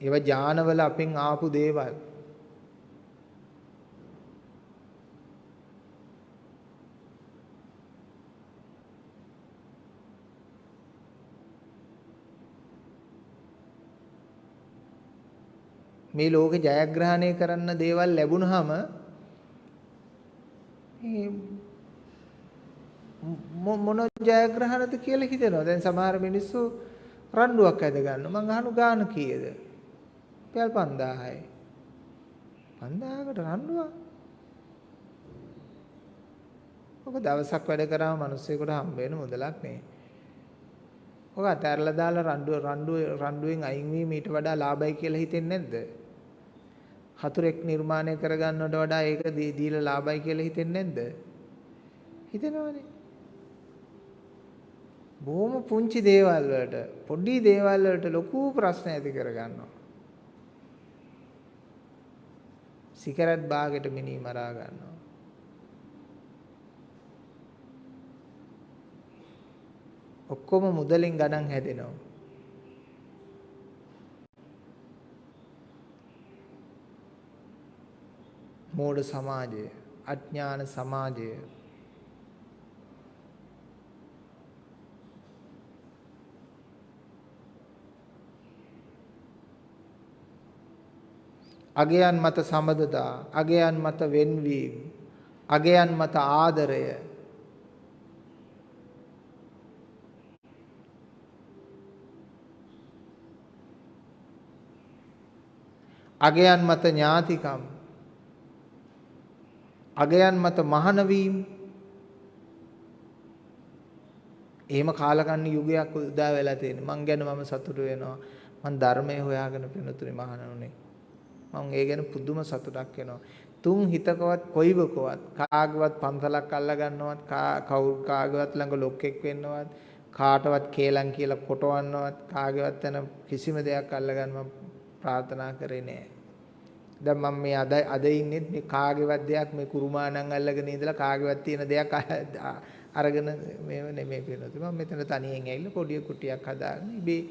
ඒවා ඥානවල අපින් ආපු දේවල්. මේ ලෝකේ ජයග්‍රහණය කරන්න දේවල් ලැබුණාම මොන ජයග්‍රහණද කියලා හිතෙනවා. දැන් සමහර මිනිස්සු රණ්ඩුවක් ඇද ගන්නවා. මං අහනු ගාන කීයද? පැල් 5000යි. 5000කට රණ්ඩුවක්? ඔක දවසක් වැඩ කරාම මිනිස්සුෙකුට හම්බ වෙන මුදලක් නේ. ඔක අතහැරලා දාලා රණ්ඩුව රණ්ඩුව රණ්ඩුවෙන් අයින් වීම ඊට වඩා ලාභයි කියලා හිතෙන්නේ නැද්ද? හතුරෙක් නිර්මාණය කරගන්නවට වඩා ඒක දීලා ලාභයි කියලා හිතෙන්නේ නැද්ද? හිතෙනවනේ. බොහොම පුංචි දේවල් වලට පොඩි දේවල් වලට ලොකු ප්‍රශ්න ඇති කරගන්නවා. සිගරට් බාගෙට මිනි මරා ගන්නවා. ඔක්කොම මුදලින් ගණන් හැදෙනවා. මෝඩ සමාජය, අඥාන සමාජය, අගයන් මත සමදතා අගයන් මත වෙන්වීම අගයන් මත ආදරය. අගයන් මත ඥාතිකම් අගයන් මත මහාන වීම. එහෙම කාලකන්ණි යුගයක් උදා වෙලා තියෙන මං ගැන මම සතුටු වෙනවා. මං ධර්මයේ හොයාගෙන පිනුතුනි මහානනුනේ මං ඒ ගැන පුදුම සතුටක් වෙනවා. තුන් හිතකවත් කොයිවකවත් කාගවත් පන්සලක් අල්ල ගන්නවත් කවුරු කාගවත් ළඟ ලොක්ෙක් වෙන්නවත් කාටවත් කේලම් කියලා කොටවන්නවත් කාගේවත් වෙන කිසිම දෙයක් අල්ල ගන්න මම ප්‍රාර්ථනා කරේ නෑ. දැන් මම මේ අද අද ඉන්නේ මේ කාගේවත් දෙයක් මේ කුරුමානම් අල්ලගෙන ඉඳලා කාගේවත් තියෙන දෙයක් අරගෙන මේව නෙමෙයි පිනොත් මම මෙතන තනියෙන් ඇවිල්ලා පොඩි කුටියක් හදාගෙන ඉබේ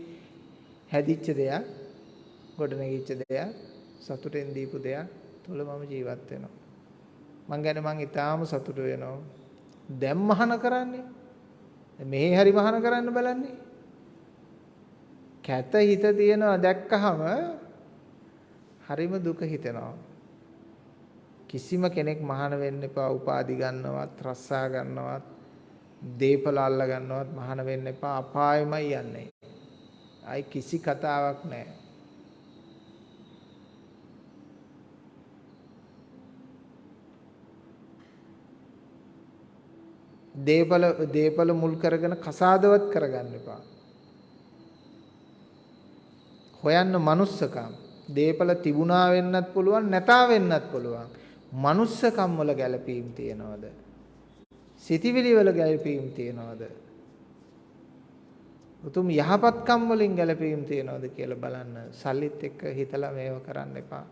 හැදිච්ච දෙයක් ගොඩනැගිච්ච දෙයක් සතුටෙන් දීපු දෙයක් තුල මම ජීවත් වෙනවා. මං ගැන මං ඊටාම සතුටු වෙනවා. දැන් මහාන කරන්නේ? මෙහි හරි මහාන කරන්න බලන්නේ? කැත හිත තියනවා දැක්කහම හරිම දුක හිතෙනවා. කිසිම කෙනෙක් මහාන වෙන්න එපා උපාදි ගන්නවත් රස්සා ගන්නවත් දීපල අල්ල ගන්නවත් මහාන වෙන්න එපා අපායමයි යන්නේ. අයි කිසි කතාවක් නැහැ. දීපල දීපල මුල් කරගෙන කසාදවත් කරගන්න එපා. හොයන්න manussකම් දේපල තිබුණා වෙන්නත් පුළුවන් නැතා වෙන්නත් පුළුවන්. manussකම් වල ගැළපීම් තියනවද? සිතිවිලි වල ගැළපීම් තියනවද? උතුම් යහපත්කම් වලින් ගැළපීම් තියනවද කියලා බලන්න. සල්ලිත් එක්ක හිතලා මේව කරන්න එපා.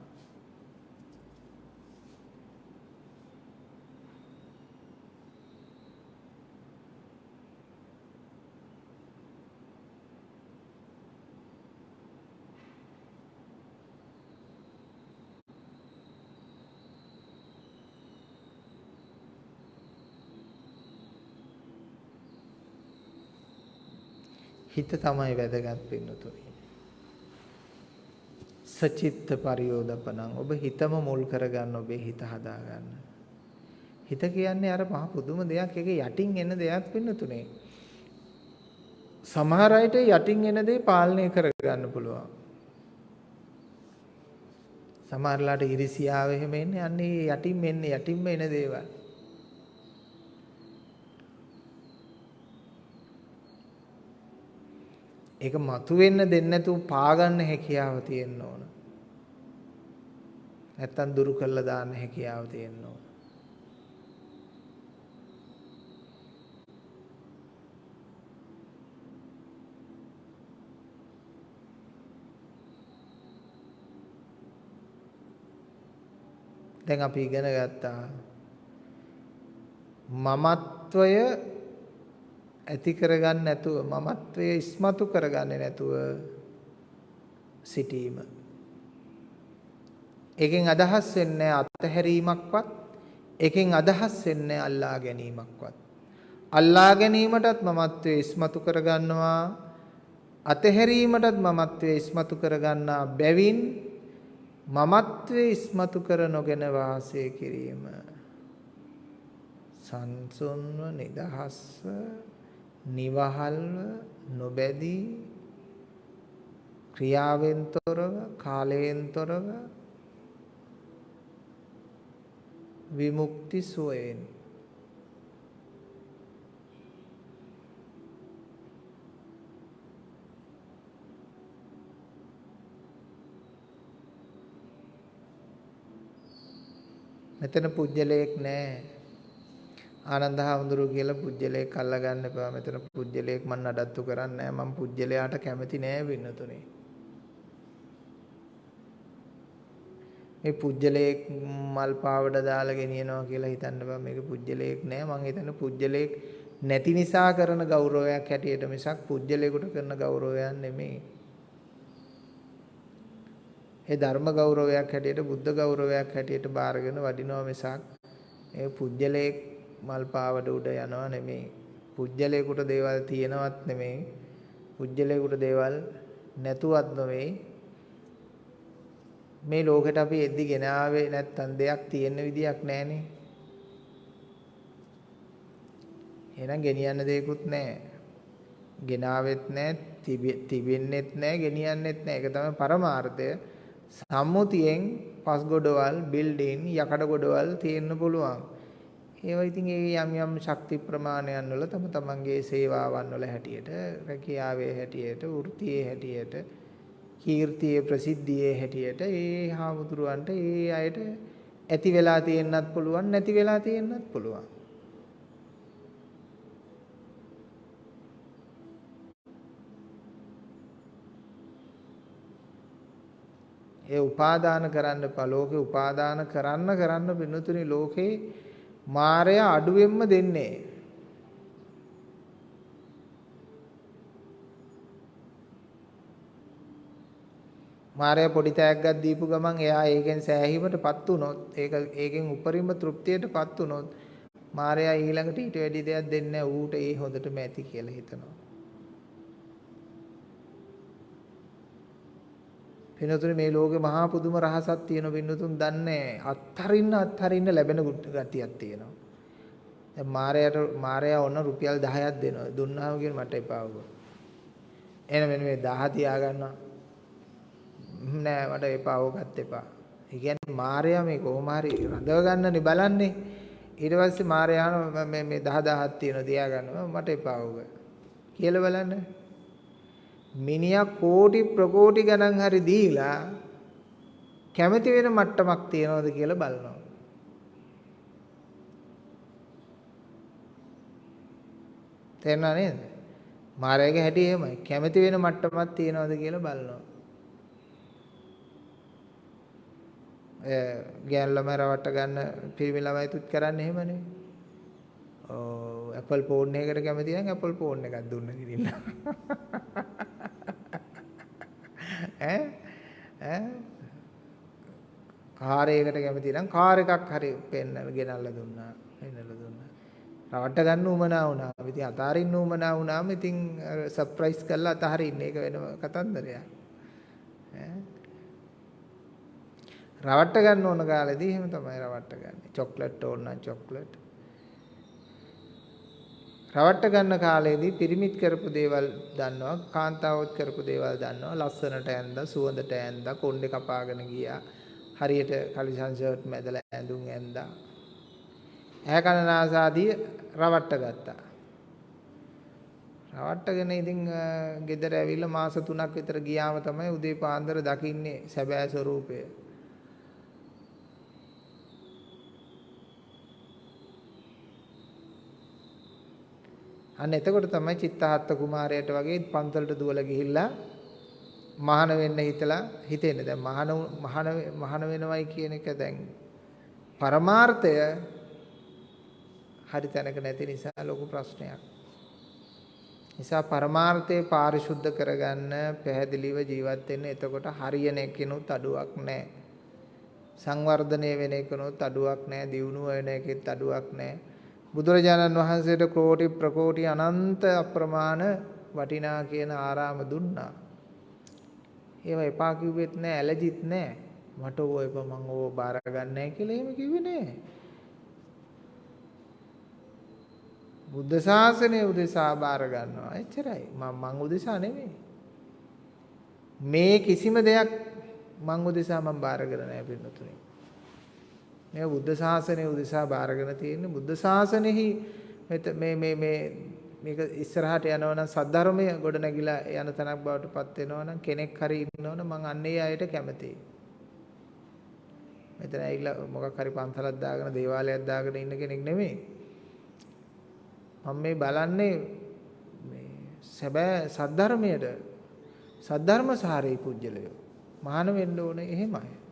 හිත තමයි වැදගත් පින්නතුනි. සචිත්ත පරියෝදපණං ඔබ හිතම මුල් කරගන්න ඔබේ හිත හදාගන්න. හිත කියන්නේ අර මහ පුදුම දෙයක් ඒක යටින් එන දෙයක් පින්නතුනේ. සමහර අයට යටින් එන දේ පාලනය කරගන්න පුළුවන්. සමහරලාට ඉරිසියාව එහෙම එන්නේ අන්නේ යටින් එන්නේ යටින්ම එන දේවල්. ඒක මතුවෙන්න දෙන්නේ නැතුව පාගන්න හැකියාව තියෙන්න ඕන. නැත්තම් දුරු කළා දාන්න හැකියාව තියෙන්න ඕන. දැන් අපි ඉගෙන ගත්තා මමත්වය ඇති කරගන්න නැතුව මමත්වයේ ඉස්මතු කරගන්නේ නැතුව සිටීම. එකෙන් අදහස් වෙන්නේ අත්හැරීමක්වත් එකෙන් අදහස් වෙන්නේ අල්ලා ගැනීමක්වත්. අල්ලා ගැනීමටත් මමත්වයේ ඉස්මතු කරගන්නවා අතහැරීමටත් මමත්වයේ ඉස්මතු කරගන්නා බැවින් මමත්වයේ ඉස්මතු කර නොගෙන වාසය කිරීම සංසුන්ව නිදහස්ව නිවහල්ව නොබැදී ක්‍රියාවෙන් තොරව කාලයෙන් තොරව විමුක්ති සුවයෙන් මෙතන පුජ්‍යලයක් නැහැ ආනන්ද හාමුදුරුව කියලා පුජ්‍යලයක් අල්ලගන්න එපා. මෙතන පුජ්‍යලයක් මම නඩත්තු කරන්නේ නැහැ. මම පුජ්‍යලයාට කැමති නෑ වෙනතුනේ. මේ පුජ්‍යලයක් මල් පාවඩ දාලා ගෙනියනවා කියලා හිතන්න බෑ. මේක පුජ්‍යලයක් නෑ. මං හිතන්නේ පුජ්‍යලයක් නැති නිසා කරන ගෞරවයක් හැටියට මිසක් පුජ්‍යලයකට කරන ගෞරවයක් නෙමෙයි. ඒ ධර්ම ගෞරවයක් හැටියට බුද්ධ ගෞරවයක් හැටියට බාරගෙන වඩිනවා මිසක් ඒ පුජ්‍යලයක් මල් පාවඩ උඩ යනවා නෙමෙයි. පුජ්‍යලයකට දේවල් තියෙනවත් නෙමෙයි. පුජ්‍යලයකට දේවල් නැතුවත් නෙමෙයි. මේ ලෝකෙට අපි එද්දි ගෙන ආවේ නැත්තම් දෙයක් තියෙන විදියක් නැහනේ. එහෙනම් ගෙනියන්න දෙයක්වත් නැහැ. ගෙනාවෙත් නැහැ, තිබෙන්නෙත් නැහැ, ගෙනියන්නෙත් නැහැ. ඒක තමයි පරමාර්ථය. සම්මුතියෙන් පස් ගොඩවල්, බිල්ඩින්, යකඩ ගොඩවල් තියෙන්න පුළුවන්. ඒවා ඉතින් ඒ යම් යම් ශක්ති ප්‍රමාණයන් වල තම තමන්ගේ සේවාවන් වල හැටියට, රැකියාවේ හැටියට, වෘත්තියේ හැටියට, කීර්තියේ ප්‍රසිද්ධියේ හැටියට ඒ හාමුදුරුවන්ට ඒ අයට ඇති වෙලා තියෙන්නත් පුළුවන්, නැති වෙලා තියෙන්නත් පුළුවන්. ඒ උපාදාන කරන්න එපා. ලෝකේ උපාදාන කරන්න කරන්න පින්නතුනි ලෝකේ මායя අඩුවෙන්ම දෙන්නේ. මායя පොඩි තෑග්ගක් දීපු ගමන් එයා ඒකෙන් සෑහීමටපත් වුණොත් ඒක ඒකෙන් උපරිම තෘප්තියටපත් වුණොත් මායя ඊළඟට ඊට වැඩි දෙයක් දෙන්නේ ඌට ඒ හොඳටම ඇති කියලා හිතනවා. පින්නතුනේ මේ ලෝකේ මහා පුදුම රහසක් තියෙන පින්නතුන් දන්නේ අත්හරින්න අත්හරින්න ලැබෙන ගතියක් තියෙනවා. දැන් මාරයට මාරයා ඔන්න රුපියල් 10ක් දෙනවා. දුන්නාම කියන මට එපා වුණා. එහෙනම් මෙන්න මේ 10 තියා ගන්නවා. නෑ මට එපා ඕකත් එපා. ඒ කියන්නේ මාරයා මේ කොහොම හරි රඳව ගන්නනේ බලන්නේ. ඊට පස්සේ මාරයා මේ මේ 10 10ක් තියෙනවා තියා ගන්නවා මට එපා ඕක. කියලා බලන්න. මිනිහා කෝටි ප්‍රකෝටි ගණන් හරි දීලා කැමති වෙන මට්ටමක් තියනවද කියලා බලනවා. තේරුණා නේද? මායාවේ හැටි එහෙමයි. කැමති වෙන මට්ටමක් තියනවද කියලා බලනවා. එ ගෑන් ළමයි රවට්ට ගන්න පිරිමි ළමයිතුත් කරන්නේ එහෙමනේ. ඔව් Apple phone එකකට කැමති නම් Apple phone එකක් දුන්න කිරින්න. ඈ ඈ කාර් එකකට කැමති නම් කාර් එකක් හරි පෙන්නලා ගෙනල්ලා දුන්නා. පෙන්නලා දුන්නා. රවට්ට ගන්න උමනා වුණා. ඉතින් අතාරින්න උමනා වුණාම ඉතින් සර්ප්‍රයිස් කරලා අතහරින්න ඒක වෙනම කතන්දරයක්. ඈ රවට්ට ගන්න ඕන කාලෙදී එහෙම තමයි රවට්ට ගන්න. චොක්ලට් ඕන නම් චොක්ලට්. රවට්ට ගන්න කාලේදී පිරිමිත් කරපු දේවල් දන්නවා කාන්තාවොත් කරපු දේවල් දන්නවා. ලස්සනට ඇඳලා සුවඳට ඇඳලා කොණ්ඩේ කපාගෙන ගියා. හරියට කලිසන් ෂර්ට් මැදලා ඇඳුම් ඇඳා. ඇහැ කන නාස ආදී රවට්ට ගත්තා. රවට්ටගෙන ඉතින් ගෙදර ඇවිල්ලා මාස 3ක් විතර ගියාම තමයි උදේ පාන්දර දකින්නේ සැබෑ ස්වරූපය. අන්න එතකොට තමයි චිත්තහත්ත කුමාරයට වගේ පන්සලට දුවලා ගිහිල්ලා මහාන වෙන්න හිතලා හිතෙන්නේ. දැන් මහාන මහාන මහාන වෙනවයි කියන එක දැන් පරමාර්ථය හරි තැනක නැති නිසා ලොකු ප්‍රශ්නයක්. නිසා පරමාර්ථය පාරිශුද්ධ කරගන්න පැහැදිලිව ජීවත් වෙන්න එතකොට හරියන එකිනුත් අඩුවක් නැහැ. සංවර්ධනය වෙන එකිනුත් අඩුවක් නැහැ. දියුණුව වෙන එකෙත් අඩුවක් නැහැ. බුදුරජාණන් වහන්සේට කෝටි ප්‍රකෝටි අනන්ත අප්‍රමාණ වටිනා කියන ආරාම දුන්නා. ඒවා එපා කිව්වෙත් නෑ ඇලජිත් නෑ. මට ඕව එපා මං ඕව බාර ගන්නෑ කියලා එහෙම කිව්වේ නෑ. බුද්ධ ශාසනය උදෙසා බාර ගන්නවා. එච්චරයි. මම මං උදෙසා නෙමෙයි. මේ කිසිම දෙයක් මං උදෙසා මං බාර කරන්නේ නැහැ පින්නතුනේ. මේ බුද්ධ ශාසනය උදෙසා බාරගෙන තියෙන්නේ බුද්ධ ශාසනයෙහි මේ මේ මේ මේක ඉස්සරහට යනවනම් සද්ධර්මය ගොඩ නැගිලා යන තැනක් බවට පත් වෙනවනම් කෙනෙක් හරි ඉන්නවනම් මං අන්නේ අයට කැමතියි. මෙතන ඇවිල්ලා මොකක් හරි පන්සලක් දාගෙන දේවාලයක් දාගෙන ඉන්න කෙනෙක් නෙමෙයි. මම මේ බලන්නේ මේ සැබෑ සද්ධර්මයට සද්ධර්මසාරී පුජ්‍යලයෝ මහාන වෙන්න ඕනේ එහෙමයි.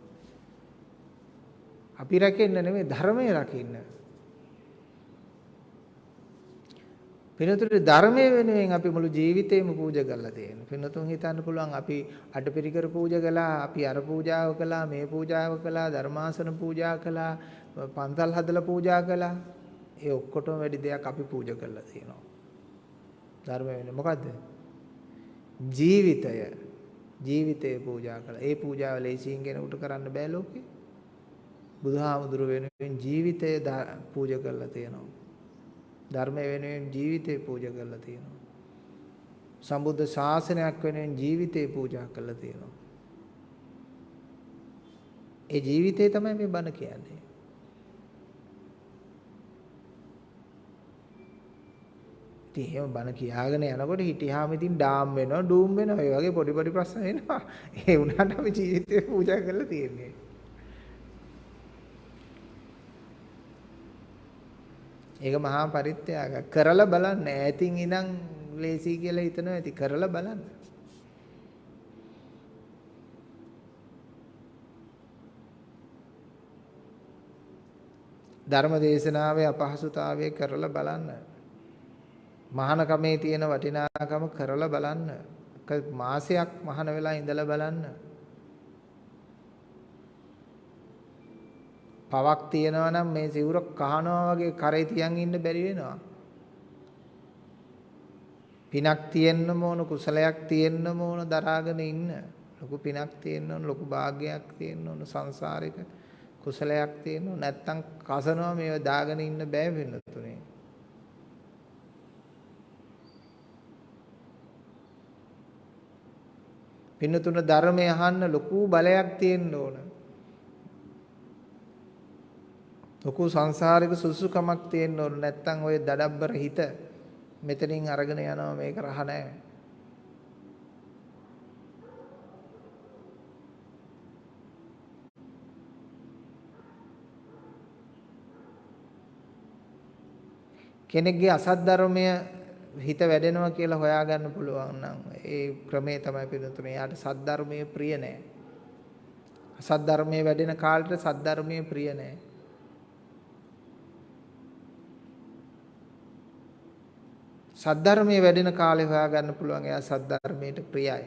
අපි රැකෙන්න නෙමෙයි ධර්මය රකින්න. පිනතුරු ධර්මයේ වෙනුවෙන් අපි මුළු ජීවිතේම පූජා කරලා තියෙනවා. පිනතුන් හිතන්න පුළුවන් අපි අටපිරිකර පූජා කළා, අපි අර පූජාව කළා, මේ පූජාව කළා, ධර්මාසන පූජා කළා, පන්සල් හදලා පූජා කළා. ඒ ඔක්කොටම වැඩි දෙයක් අපි පූජා කරලා තියෙනවා. ධර්ම වෙන්නේ මොකද්ද? ජීවිතය. ජීවිතය පූජා කළා. ඒ පූජාව ලේසියෙන් කෙනෙකුට කරන්න බෑ ලෝකේ. බුදුහාමුදුර වෙනුවෙන් ජීවිතය පූජා කරලා තියෙනවා. ධර්මය වෙනුවෙන් ජීවිතය පූජා කරලා තියෙනවා. සම්බුද්ධ ශාසනයක් වෙනුවෙන් ජීවිතය පූජා කරලා තියෙනවා. ඒ ජීවිතේ තමයි මේ බණ කියන්නේ. ඉතින් එහෙම බණ කියාගෙන යනකොට හිටියාම ඉතින් ඩාම් වෙනවා, ඩූම් වෙනවා. ඒ වගේ පොඩි පොඩි ප්‍රශ්න එනවා. ඒ වුණාට අපි ජීවිතේ පූජා කරලා තියෙන්නේ. ඒක මහා පරිත්‍යාග. කරලා බලන්න. ඈතින් ඉඳන් ලේසි කියලා හිතනවා ඇති. කරලා බලන්න. ධර්ම දේශනාවේ අපහසුතාවය කරලා බලන්න. මහානකමේ තියෙන වටිනාකම කරලා බලන්න. මාසයක් මහාන වෙලා ඉඳලා බලන්න. පවක් තියනවා නම් මේ සිවුර කහනවා වගේ කරේ තියන් ඉන්න බැරි වෙනවා. පිනක් තියෙන්න ඕන කුසලයක් තියෙන්න ඕන දරාගෙන ඉන්න. ලොකු පිනක් තියෙන්න ඕන ලොකු භාගයක් තියෙන්න ඕන සංසාරික කුසලයක් තියෙන්න ඕන නැත්තම් කසනවා මේව දාගෙන ඉන්න බෑ වෙන තුනේ. පින්නතුන ධර්මය අහන්න ලොකු බලයක් තියෙන්න ඕන. ලොකු සංසාරික සුසුකමක් තියෙන්න ඕන නැත්තම් ඔය දඩබ්බර හිත මෙතනින් අරගෙන යනවා මේක රහ නැහැ. කෙනෙක්ගේ අසත් ධර්මය හිත වැඩෙනවා කියලා හොයාගන්න පුළුවන් නම් ඒ ක්‍රමේ තමයි පිළිතුරේ. යාට සද්ධර්මයේ ප්‍රිය නැහැ. අසත් ධර්මයේ වැඩෙන කාලෙට සද්ධර්මයේ ප්‍රිය නැහැ. සද්ධර්මයේ වැඩෙන කාලේ හොයාගන්න පුළුවන් එයා සද්ධර්මයට ප්‍රියයි.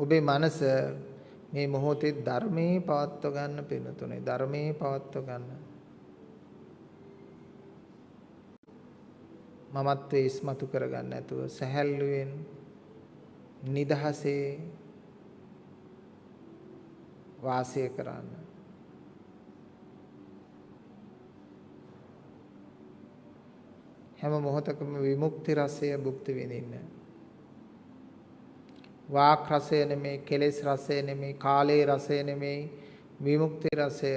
ඔබේ මනස මේ මොහොතේ ධර්මයේ පවත්ව ගන්න පිනතුනේ ධර්මයේ පවත්ව ගන්න මමත්වයේ ඉස්මතු කරගන්න නැතුව සැහැල්ලුවෙන් නිදහසේ වාසය කරන්න. හැම මොහොතකම විමුක්ති රසය භුක්ති විඳින්න. වාක් රසය නෙමේ කෙලෙස් රසය නෙමේ කාලේ රසය නෙමේ විමුක්ති රසය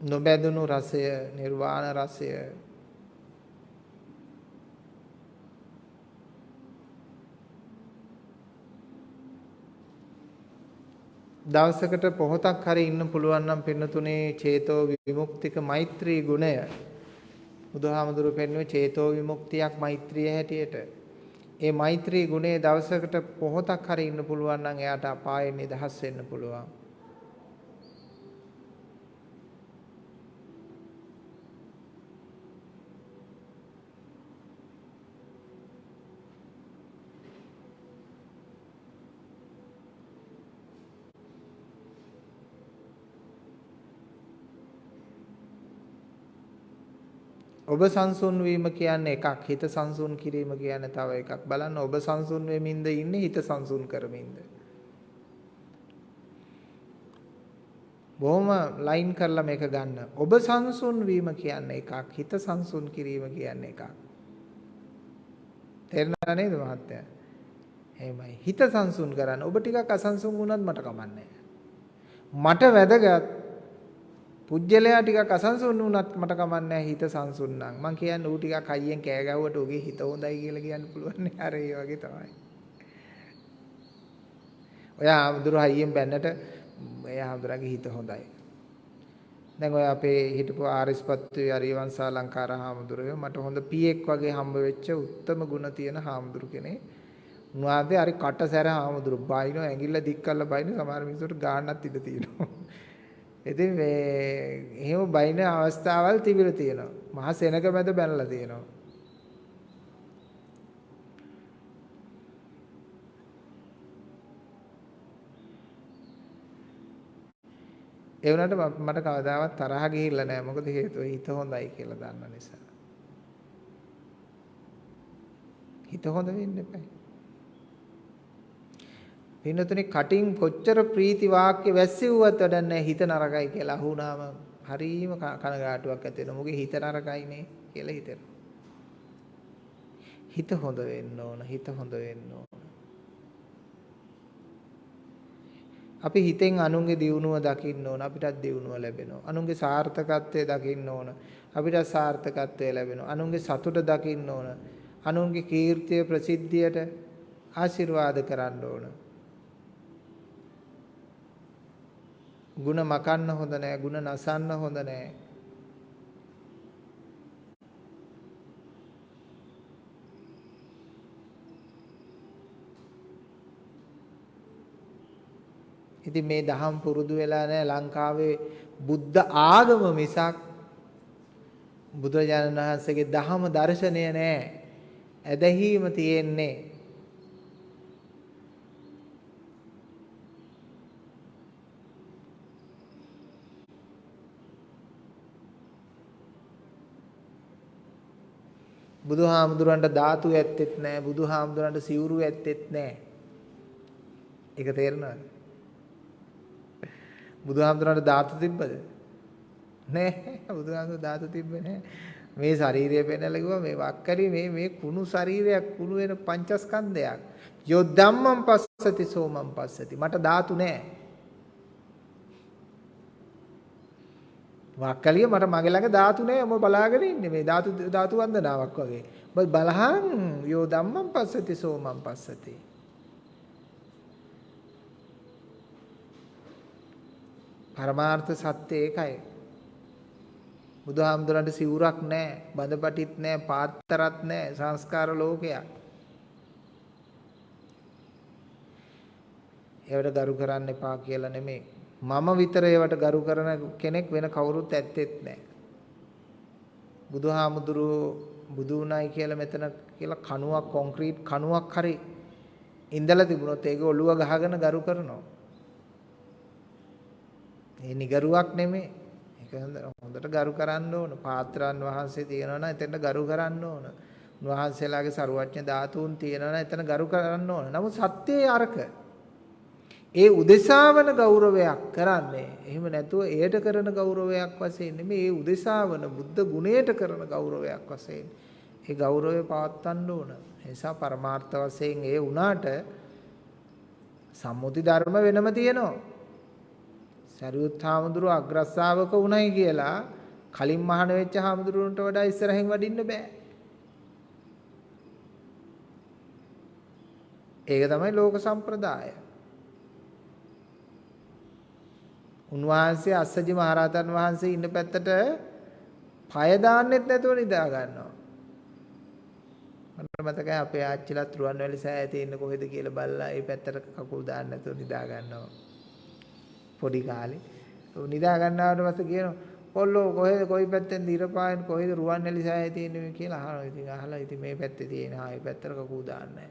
නොබැදුණු රසය නිර්වාණ රසය දවසකට පොහොතක් හරි ඉන්න පුළුවන් නම් පින්නතුනේ චේතෝ විමුක්තික මෛත්‍රී ගුණය බුදුහාමුදුරු පෙන්වුවේ චේතෝ විමුක්තියක් මෛත්‍රිය හැටියට. ඒ මෛත්‍රී ගුණය දවසකට පොහොතක් හරි ඉන්න පුළුවන් නම් එයාට අපායෙන් නිදහස් වෙන්න පුළුවන්. ඔබ සංසුන් වීම කියන්නේ එකක් හිත සංසුන් කිරීම කියන්නේ තව එකක්. බලන්න ඔබ සංසුන් වෙමින්ද ඉන්නේ හිත සංසුන් කරමින්ද? බොහොම ලයින් කරලා මේක ගන්න. ඔබ සංසුන් වීම කියන්නේ එකක් හිත සංසුන් කිරීම කියන්නේ එකක්. තේරුණා නේද මහත්තයා? එහෙමයි. හිත සංසුන් කරන්න. ඔබ ටිකක් අසංසුන් වුණත් මට කමන්නේ. මට වැදගත් පුජ්‍යලයා ටිකක් අසංසුන් වුණත් මට කමන්නේ හිත සංසුන් නම්. මං කියන්නේ ඌ ටිකක් හයියෙන් කෑ ගැව්වට ඌගේ හිත හොඳයි කියලා කියන්න පුළුවන් නේ. අර ඒ වගේ තමයි. ඔයා ආමුදුර හයියෙන් බැන්නට එයා ආමුදුරගේ හිත හොඳයි. දැන් ඔය අපේ හිටපු ආරිස්පත්තු අරිවංශා ලංකාර හාමුදුරුවෝ මට හොඳ පීඑක් වගේ හම්බ වෙච්ච උත්තරම ගුණ තියෙන හාමුදුරු කෙනෙක්. උන්වහන්සේ හරි කටසැර හාමුදුරු බයිනෝ ඇඟිල්ල දික් කරලා බයින සමහර මිනිස්සුන්ට ගාන්නත් ඉඩ තියෙනවා. ඉතින් මේ එහෙම බයින අවස්ථාවල් තිබිලා තියෙනවා. මහා සෙනග මැද බැනලා තියෙනවා. ඒ වුණාට මට කවදාවත් තරහ ගිහිල්ලා නැහැ. මොකද හේතුව හිත හොඳයි කියලා දන්න නිසා. හිත හොඳ වෙන්න එපා. පින්නතුනේ කටින් කොච්චර ප්‍රීති වාක්‍ය වැස්සෙව්වත් වැඩක් නැහැ හිත නරකයි කියලා අහුණාම හරීම කනගාටුවක් ඇති වෙනවා. මොකද හිත නරකයිනේ කියලා හිතෙනවා. හිත හොඳ වෙන්න ඕන. හිත හොඳ වෙන්න ඕන. අපි හිතෙන් අනුන්ගේ දියුණුව දකින්න ඕන. අපිටත් දියුණුව ලැබෙනවා. අනුන්ගේ සාර්ථකත්වය දකින්න ඕන. අපිටත් සාර්ථකත්වය ලැබෙනවා. අනුන්ගේ සතුට දකින්න ඕන. අනුන්ගේ කීර්තිය ප්‍රසිද්ධියට ආශිර්වාද කරන්න ඕන. ಗುಣ මකන්න හොඳ නෑ, ಗುಣ නසන්න හොඳ නෑ. ඉතින් මේ දහම් පුරුදු වෙලා නැහැ ලංකාවේ බුද්ධ ආගම මිසක් බුදුරජාණන් වහන්සේගේ දහම දර්ශනය නැහැ. ඇදහිීම තියෙන්නේ. බුදුහාමුදුරන්ට ධාතු ඇත්තෙත් නැහැ බුදුහාමුදුරන්ට සිවුරු ඇත්තෙත් නැහැ. ඒක තේරෙනවද? බුදුහාමුදුරන්ට ධාතු තිබ්බද? නෑ බුදුහාමුදුර ධාතු තිබ්බේ නෑ. මේ ශරීරය පෙන්නලා කිව්වා මේ වක්කරි මේ මේ කුණු ශරීරයක් කුණු වෙන පංචස්කන්ධයක්. යෝ ධම්මං පස්සති සෝමං පස්සති. මට ධාතු නෑ. වක්කලිය මට මගේ ළඟ ධාතු නෑ. ඔබ බලාගෙන ඉන්නේ මේ ධාතු ධාතු වන්දනාවක් වගේ. ඔබ බලහන් යෝ ධම්මං පස්සති සෝමං පස්සති. පරමාර්ථ සත්‍ය ඒකයි. බුදුහාමුදුරන්ට සිවුරක් නැහැ, බඳපටිත් නැහැ, පාත්තරත් නැහැ, සංස්කාර ලෝකයක්. ඒවට ගරු කරන්න එපා කියලා නෙමෙයි. මම විතර ඒවට ගරු කරන කෙනෙක් වෙන කවුරුත් ඇත්තෙත් නැහැ. බුදුහාමුදුරුවෝ බුදු උනායි කියලා මෙතන කියලා කණුවක් කොන්ක්‍රීට් කණුවක් හරි ඉඳලා තිබුණොත් ඒක ඔළුව ගහගෙන ගරු කරනවා. ඒ නිගරුවක් නෙමෙයි. ඒක හොඳට ගරු කරන්න ඕන. පාත්‍රාන් වහන්සේ තියෙනවා නම් එතන ගරු කරන්න ඕන. උන්වහන්සේලාගේ ਸਰුවඥ ධාතුන් තියෙනවා නම් එතන ගරු කරන්න ඕන. නමුත් සත්‍යයේ අරක ඒ උදෙසාවන ගෞරවයක් කරන්නේ. එහෙම නැතුව එයට කරන ගෞරවයක් වශයෙන් නෙමෙයි. ඒ උදෙසාවන බුද්ධ ගුණයට කරන ගෞරවයක් වශයෙන්. ඒ ගෞරවය පවත්වන්න ඕන. ඒ නිසා පරමාර්ථ වශයෙන් ඒ උනාට සම්මුති ධර්ම වෙනම තියෙනවා. සරියුත් හාමුදුරුව අග්‍රස්සාවක උණයි කියලා කලින් මහාන වෙච්ච හාමුදුරුවන්ට වඩා ඉස්සරහින් වඩින්න බෑ. ඒක තමයි ලෝක සම්ප්‍රදාය. උන්වහන්සේ අස්සජි මහරහතන් වහන්සේ ඉන්න පැත්තට පය දාන්නෙත් නැතුව නිදා ගන්නවා. මට මතකයි අපේ ආච්චිලත් රුවන්වැලි සෑයේ තියෙන කොහෙද කියලා බලලා ඒ පැත්තට කකුල් දාන්න නැතුව නිදා ගන්නවා. පොඩි කාලේ. නිදා ගන්නවට පස්සේ කියනවා කොල්ලෝ කොහෙද කොයි පැත්තෙන්ද ඉරපායන් කොහෙද රුවන්වැලි සෑය තියෙන්නේ කියලා අහනවා. ඉතින් අහලා ඉතින් මේ පැත්තේ තියෙන ආ මේ පැත්තට කකූ දාන්නේ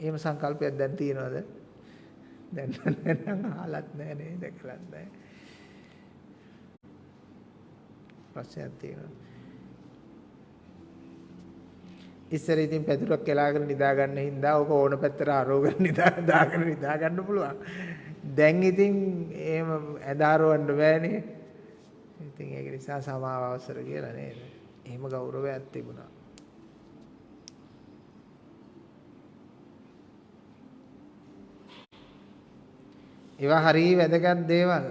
එහෙම සංකල්පයක් දැන් තියෙනවද? දැන් නම් අහලත් නැහැ නේ දැකලත් නැහැ. ප්‍රශ්නයක් තියෙනවා. ඉස්සර ඉතින් පැදුරක් එලාගෙන නිදා ගන්න හින්දා ඕක ඕන පැත්තට අරෝගෙන නිදා දාගෙන නිදා ගන්න පුළුවන්. දැන් ඉතින් එහෙම ඇදාරවන්න බෑනේ. ඉතින් ඒක නිසා සමාව අවසර කියලා නේද? එහෙම ගෞරවයක් තිබුණා. ඒවා හරිය වැදගත් දේවල්.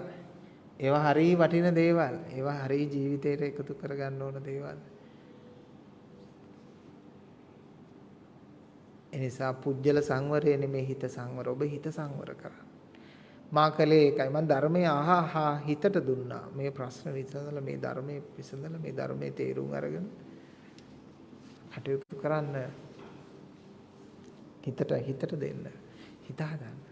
ඒවා හරිය වටින දේවල්. ඒවා හරිය ජීවිතේට එකතු කරගන්න ඕන දේවල්. එනිසා පුජ්‍යල සංවරය නෙමේ හිත සංවර. ඔබ හිත සංවර කරන්න. මා කලේ ඒකයි මම ධර්මයේ අහහා හිතට දුන්නා. මේ ප්‍රශ්න විසඳලා මේ ධර්මයේ විසඳලා මේ ධර්මයේ තේරුම් අරගෙන කටයුතු කරන්න හිතට හිතට දෙන්න. හිත හදන්න.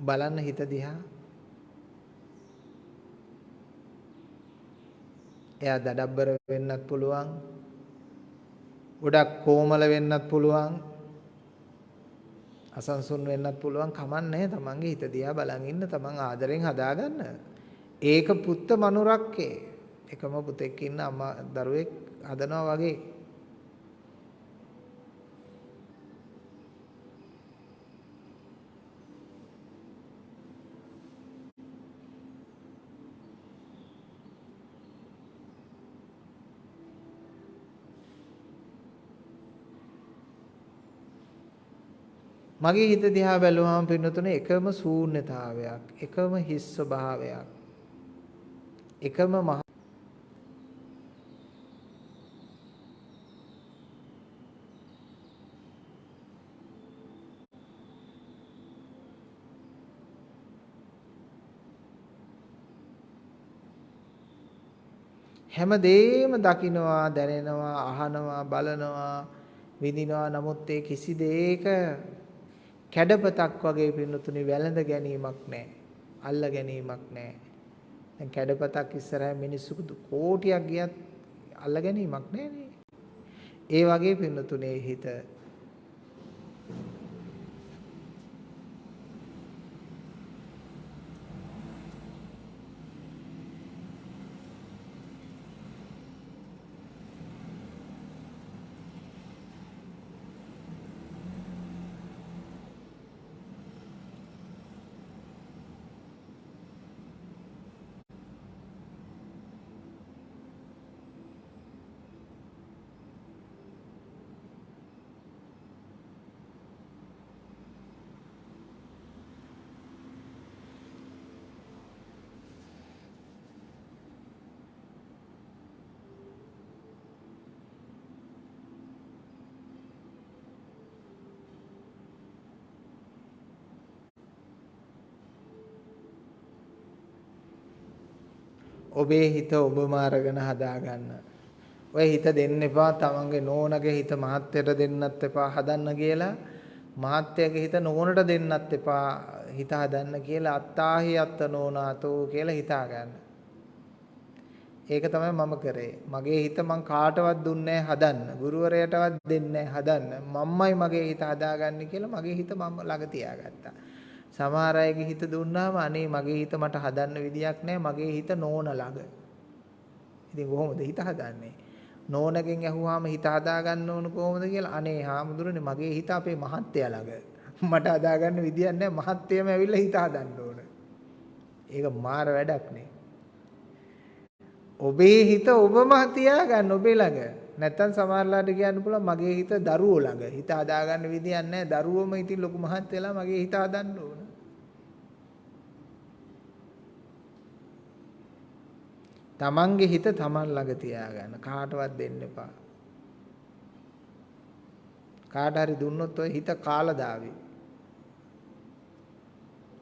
බලන්න හිත දිහා. එයා දඩබ්බර වෙන්නත් පුළුවන්. ගොඩක් කොමල වෙන්නත් පුළුවන්. අසන්සුන් වෙන්නත් පුළුවන් කමන්නේ තමන්ගේ හිත දිහා බලන් ඉන්න තමන් ආදරෙන් හදාගන්න. ඒක පුත්ත මනුරක්කේ. එකම පුතෙක් ඉන්න අම්මා දරුවෙක් හදනවා වගේ. මගේ හිත දිහා බැලුවාම පින්නතුනේ එකම ශූන්‍යතාවයක් එකම හිස් ස්වභාවයක් එකම මහ හැමදේම දකිනවා දැනෙනවා අහනවා බලනවා විඳිනවා. නමුත් ඒ කිසි දෙයක කැඩපතක් වගේ පින්නතුනි වැළඳ ගැනීමක් නැහැ. අල්ල ගැනීමක් නැහැ. දැන් කැඩපතක් ඉස්සරහ මිනිස්සු කෝටියක් ගියත් අල්ල ගැනීමක් නැහැ ඒ වගේ පින්නතුනේ හිත ඔබේ හිත ඔබම අරගෙන හදාගන්න. ඔය හිත දෙන්න එපා තමන්ගේ නෝනගේ හිත මහත්යට දෙන්නත් එපා හදන්න කියලා. මහත්යගේ හිත නෝනට දෙන්නත් එපා හිත හදන්න කියලා අත්තාහි අත්ත නෝනාතෝ කියලා හිතා ගන්න. ඒක තමයි මම කරේ. මගේ හිත මං කාටවත් දුන්නේ හදන්න. ගුරුවරයාටවත් දෙන්නේ හදන්න. මම්මයි මගේ හිත හදාගන්නේ කියලා මගේ හිත මම ළඟ තියාගත්තා. සමහර අයගේ හිත දුන්නාම අනේ මගේ හිත මට හදන්න විදියක් නැහැ මගේ හිත නෝන ළඟ. ඉතින් කොහොමද හිත හදන්නේ? නෝනගෙන් ඇහුවාම හිත හදාගන්න ඕන කොහොමද කියලා අනේ හාමුදුරනේ මගේ හිත අපේ මහත්තයා ළඟ. මට හදාගන්න විදියක් නැහැ මහත්තයම ඇවිල්ලා හිත හදන්න ඕන. ඒක මාර වැඩක් නේ. ඔබේ හිත ඔබම තියාගන්න ඔබේ ළඟ. නැත්තම් සමහරලාට කියන්න පුළුවන් මගේ හිත දරුවෝ ළඟ. හිත හදාගන්න විදියක් නැහැ. දරුවෝම ඉතින් ලොකු මහත්තයලා මගේ හිත හදන්න ඕන. තමන්ගේ හිත තමන් ළඟ තියාගන්න කාටවත් දෙන්න එපා. කාට හරි දුන්නොත් ඔය හිත කාලා දාවි.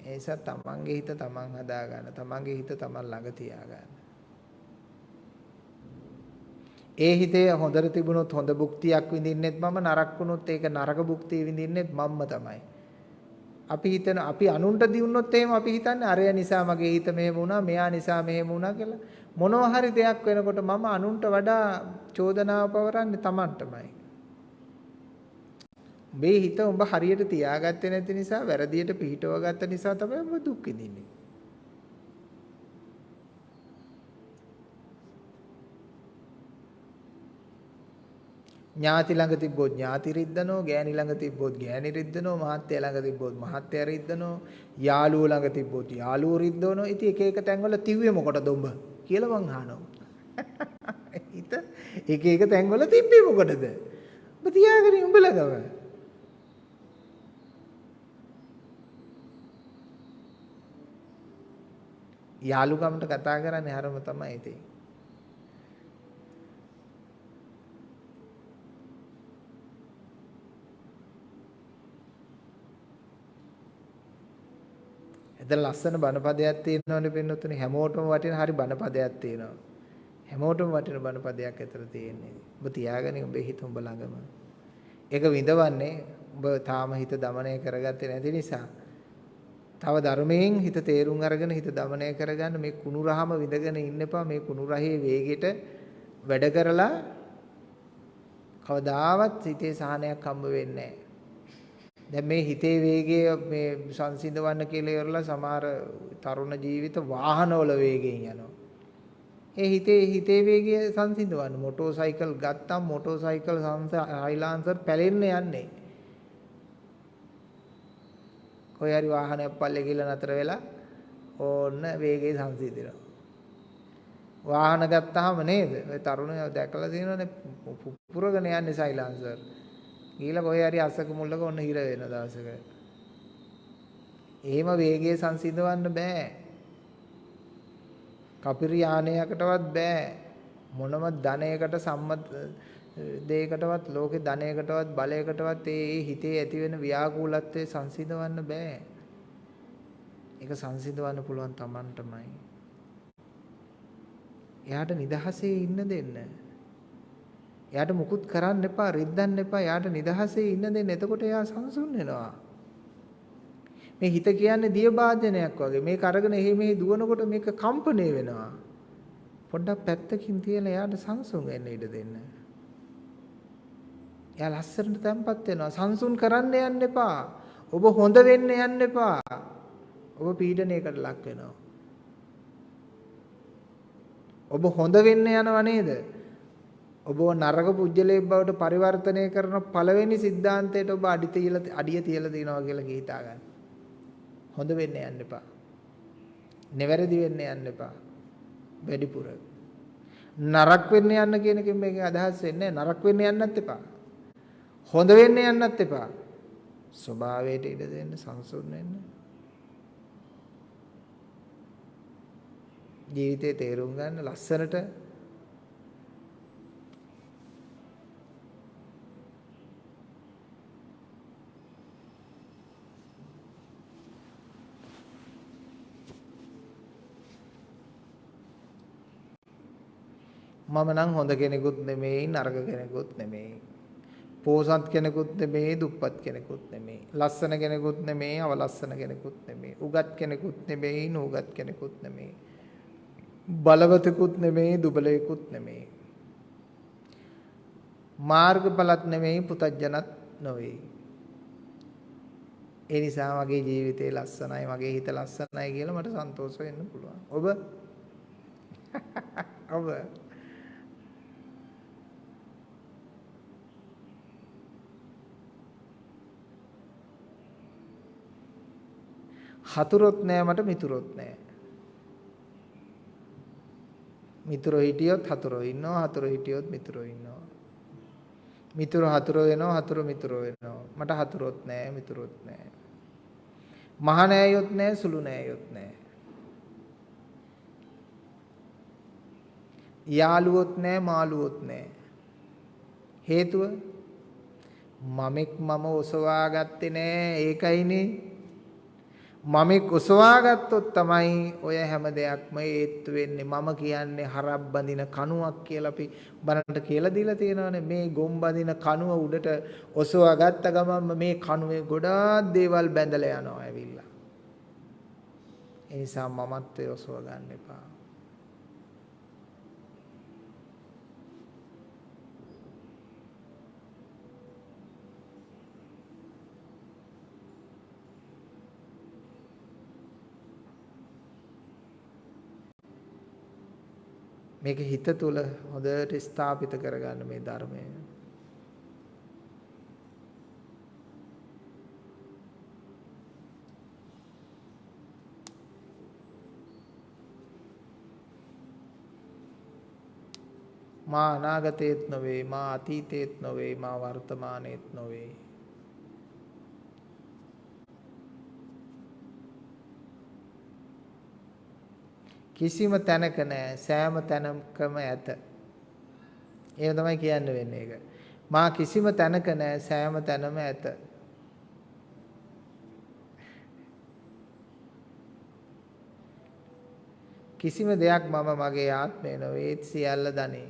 ඒ නිසා තමන්ගේ හිත තමන් හදාගන්න. තමන්ගේ හිත තමන් ළඟ තියාගන්න. ඒ හිතේ හොඳට තිබුණොත් හොඳ භුක්තියක් විඳින්නෙත් මම නරක වුණොත් ඒක නරක භුක්තිය විඳින්නෙත් මම්ම තමයි. අපි හිතන අපි අනුන්ට දිනුනොත් එහෙම අපි හිතන්නේ අරය නිසා මගේ හිත මෙහෙම වුණා මෙයා නිසා මෙහෙම වුණා කියලා මොනවා හරි දෙයක් වෙනකොට මම අනුන්ට වඩා චෝදනාව පවරන්නේ Tamanටමයි. මේ හිත උඹ හරියට තියාගත්තේ නැති නිසා වැරදියට පිහිටව ගත්ත නිසා තමයි ඔබ දුක් විඳින්නේ. ඥාති ළඟ තිබ්බොත් ඥාති රිද්දනෝ ගෑණි ළඟ තිබ්බොත් ගෑණි රිද්දනෝ මහත්තයා ළඟ තිබ්බොත් මහත්තයා රිද්දනෝ යාළුවෝ ළඟ තිබ්බොත් යාළුවෝ රිද්දනෝ ඉතින් එක එක තැන්වල තිව්වේ මොකටද උඹ කියලා මං අහනවා. හිත එක එක තැන්වල තිබ්බේ මොකටද? ඔබ තියාගෙන උඹ ළඟම යාළුකමට කතා කරන්නේ හරම තමයි ඉතින්. එතන ලස්සන බණපදයක් තියෙනවනේ පින්නතුනේ හැමෝටම වටින හරි බණපදයක් තියෙනවා. හැමෝටම වටින බණපදයක් අතර තියෙන්නේ. ඔබ තියාගන්නේ ඔබේ හිත ඔබ ළඟම. ඒක විඳවන්නේ ඔබ තාම හිත দমনය කරගත්තේ නැති නිසා. තව ධර්මයෙන් හිත තේරුම් අරගෙන හිත দমনය කරගන්න මේ කුණු රහම විඳගෙන ඉන්න එපා මේ කුණු රහේ වේගෙට වැඩ කරලා කවදාවත් හිතේ සහනයක් හම්බ වෙන්නේ නැහැ. දැන් මේ හිතේ වේගය මේ සංසිඳවන්න කියලා ඉවරලා සමහර තරුණ ජීවිත වාහනවල වේගයෙන් යනවා. ඒ හිතේ හිතේ වේගය සංසිඳවන්න මොටෝ සයිකල් ගත්තම් මොටෝ සයිකල් හයිලාන්සර් පැලෙන්න යන්නේ. කොයි හරි වාහනයක් පල්ලේ ගිහලා නතර වෙලා ඕන්න වේගය සංසිඳිනවා. වාහන ගත්තාම නේද? ඔය තරුණයෝ දැකලා තියෙනවනේ පුපුරගෙන යන්නේ සයිලන්සර්. ගිහලා කොහේ හරි අසක මුල්ලක ඔන්න හිර වෙන දවසක. එහෙම වේගය සංසිඳවන්න බෑ. කපිරි යානයකටවත් බෑ. මොනම ධනයකට සම්මත දෙයකටවත් ලෝකේ ධනයකටවත් බලයකටවත් ඒ හිතේ ඇති වෙන ව්‍යාකූලත්වයේ සංසිඳවන්න බෑ. ඒක සංසිඳවන්න පුළුවන් Tamanටමයි. එයාට නිදහසේ ඉන්න දෙන්න. එයාට මුකුත් කරන්න එපා, රිද්දන්න එපා. එයාට නිදහසේ ඉන්න දෙන්න. එතකොට එයා සංසුන් වෙනවා. මේ හිත කියන්නේ දිය වාදනයක් වගේ. මේක අරගෙන එහෙ මෙහෙ දුවනකොට මේක කම්පණය වෙනවා. පොඩ්ඩක් පැත්තකින් තියලා එයාට සංසුන් වෙන්න ඉඩ දෙන්න. එයා ලස්සනට තැම්පත් වෙනවා. සංසුන් කරන්න යන්න එපා. ඔබ හොඳ වෙන්න යන්න එපා. ඔබ පීඩනයකට ලක් වෙනවා. ඔබ හොඳ වෙන්න යනව නේද? ඔබව නරක පුජ්‍යලේ බවට පරිවර්තනය කරන පළවෙනි સિદ્ધාන්තයට ඔබ අඩි තියලා අඩිය තියලා තිනවා කියලා හිතා ගන්න. හොඳ වෙන්න යන්න එපා. නිවැරදි වෙන්න යන්න එපා. වැඩිපුර. නරක වෙන්න යන්න කියන එකෙන් මේකෙන් අදහස් වෙන්නේ නරක වෙන්න යන්නත් එපා. හොඳ වෙන්න යන්නත් එපා. ස්වභාවයට ඉඩ දෙන්න සංසුන් වෙන්න. ජීවිතේ තේරුම් ගන්න ලස්සනට මම නම් හොඳ කෙනෙකුත් නෙමෙයි නරක කෙනෙකුත් නෙමෙයි. පෝසත් කෙනෙකුත් නෙමෙයි දුප්පත් කෙනෙකුත් නෙමෙයි. ලස්සන කෙනෙකුත් නෙමෙයි අවලස්සන කෙනෙකුත් නෙමෙයි. උගත් කෙනෙකුත් නෙමෙයි නූගත් කෙනෙකුත් නෙමෙයි. බලවතෙකුත් නෙමෙයි දුබලයෙකුත් නෙමෙයි. මාර්ගඵලත් නෙමෙයි පුතඥත් නොවේ. ඒ නිසා මගේ ජීවිතේ ලස්සනයි මගේ හිත ලස්සනයි කියලා මට සන්තෝෂ වෙන්න පුළුවන්. ඔබ ඔබ හතුරොත් නෑ මට මිතුරොත් නෑ. මිතුරෝ හිටියොත් හතුරෝ ඉන්නවා හතුරෝ හිටියොත් මිතුරෝ ඉන්නවා. මිතුරෝ හතුරෝ වෙනවා හතුරෝ මිතුරෝ වෙනවා. මට හතුරොත් නෑ මිතුරොත් නෑ. මහ නෑයොත් නෑ සුළු නෑයොත් නෑ. යාළුවොත් නෑ මාළුවොත් නෑ. හේතුව මමෙක් මම ඔසවා ගත්තේ නෑ ඒකයිනේ මමෙක් ඔසවා ගත්තොත් තමයි ඔය හැම දෙයක්ම ඒත්තු වෙන්නේ. මම කියන්නේ හරක් බඳින කණුවක් කියලා අපි බරන්ට කියලා දීලා තියෙනවානේ. මේ ගොම් බඳින කණුව උඩට ඔසවා ගත්ත ගමන්ම මේ කණුවේ ගොඩාක් දේවල් බැඳලා යනවා ඇවිල්ලා. ඒ නිසා මමත්වයේ ඔසව ගන්න එපා. මේක හිත තුල හොඳට ස්ථාපිත කරගන්න මේ ධර්මය. මා අනාගතේත් නොවේ මා අතීතේත් නොවේ මා වර්තමානයේත් නොවේ කිසිම තැනක නෑ සෑම තැනකම ඇත. එහෙම තමයි කියන්න වෙන්නේ ඒක. මා කිසිම තැනක නෑ සෑම තැනම ඇත. කිසිම දෙයක් මම මගේ ආත්මය නොවේ සියල්ල දනේ.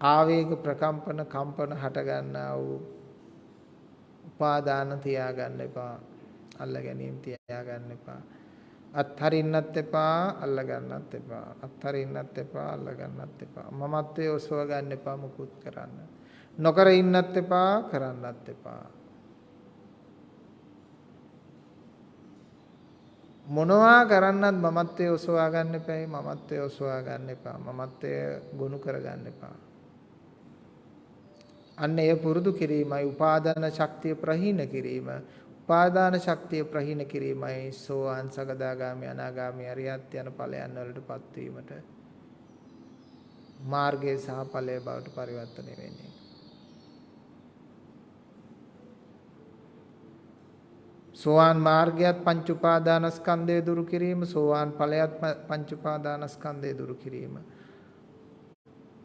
ආවේග ප්‍රකම්පන කම්පන හට ගන්නා වූ උපාදාන තියාගන්න එපා. අල්ල ගැනීම තියාගන්න එපා. අත්හරින්නත් එපා අල්ල ගන්නත් එපා. අත්හරින්නත් එපා අල්ල ගන්නත් එපා. මමත්වයේ ඔසව ගන්න එපා මුකුත් කරන්න. නොකර ඉන්නත් එපා කරන්නත් එපා. මොනවා කරන්නත් මමත්වයේ ඔසවා ගන්න එපා මමත්වයේ ඔසවා ගන්න එපා මමත්වයේ ගොනු කර ගන්න එපා අන්න එය පුරුදු කිරීමයි. උපාදාන ශක්තිය ප්‍රහීන කිරීම. උපාදාන ශක්තිය ප්‍රහීන කිරීමයි සෝවාන් සකදාගාමි අනාගාමි අරියත් යන ඵලයන් වලටපත් වීමට මාර්ගයේ සහ ඵලයේ බවට පරිවර්තනය වෙන්නේ. සෝවාන් මාර්ගයත් පංච උපාදානස්කන්ධය දුරු කිරීම සෝවාන් ඵලයත් පංච උපාදානස්කන්ධය දුරු කිරීම.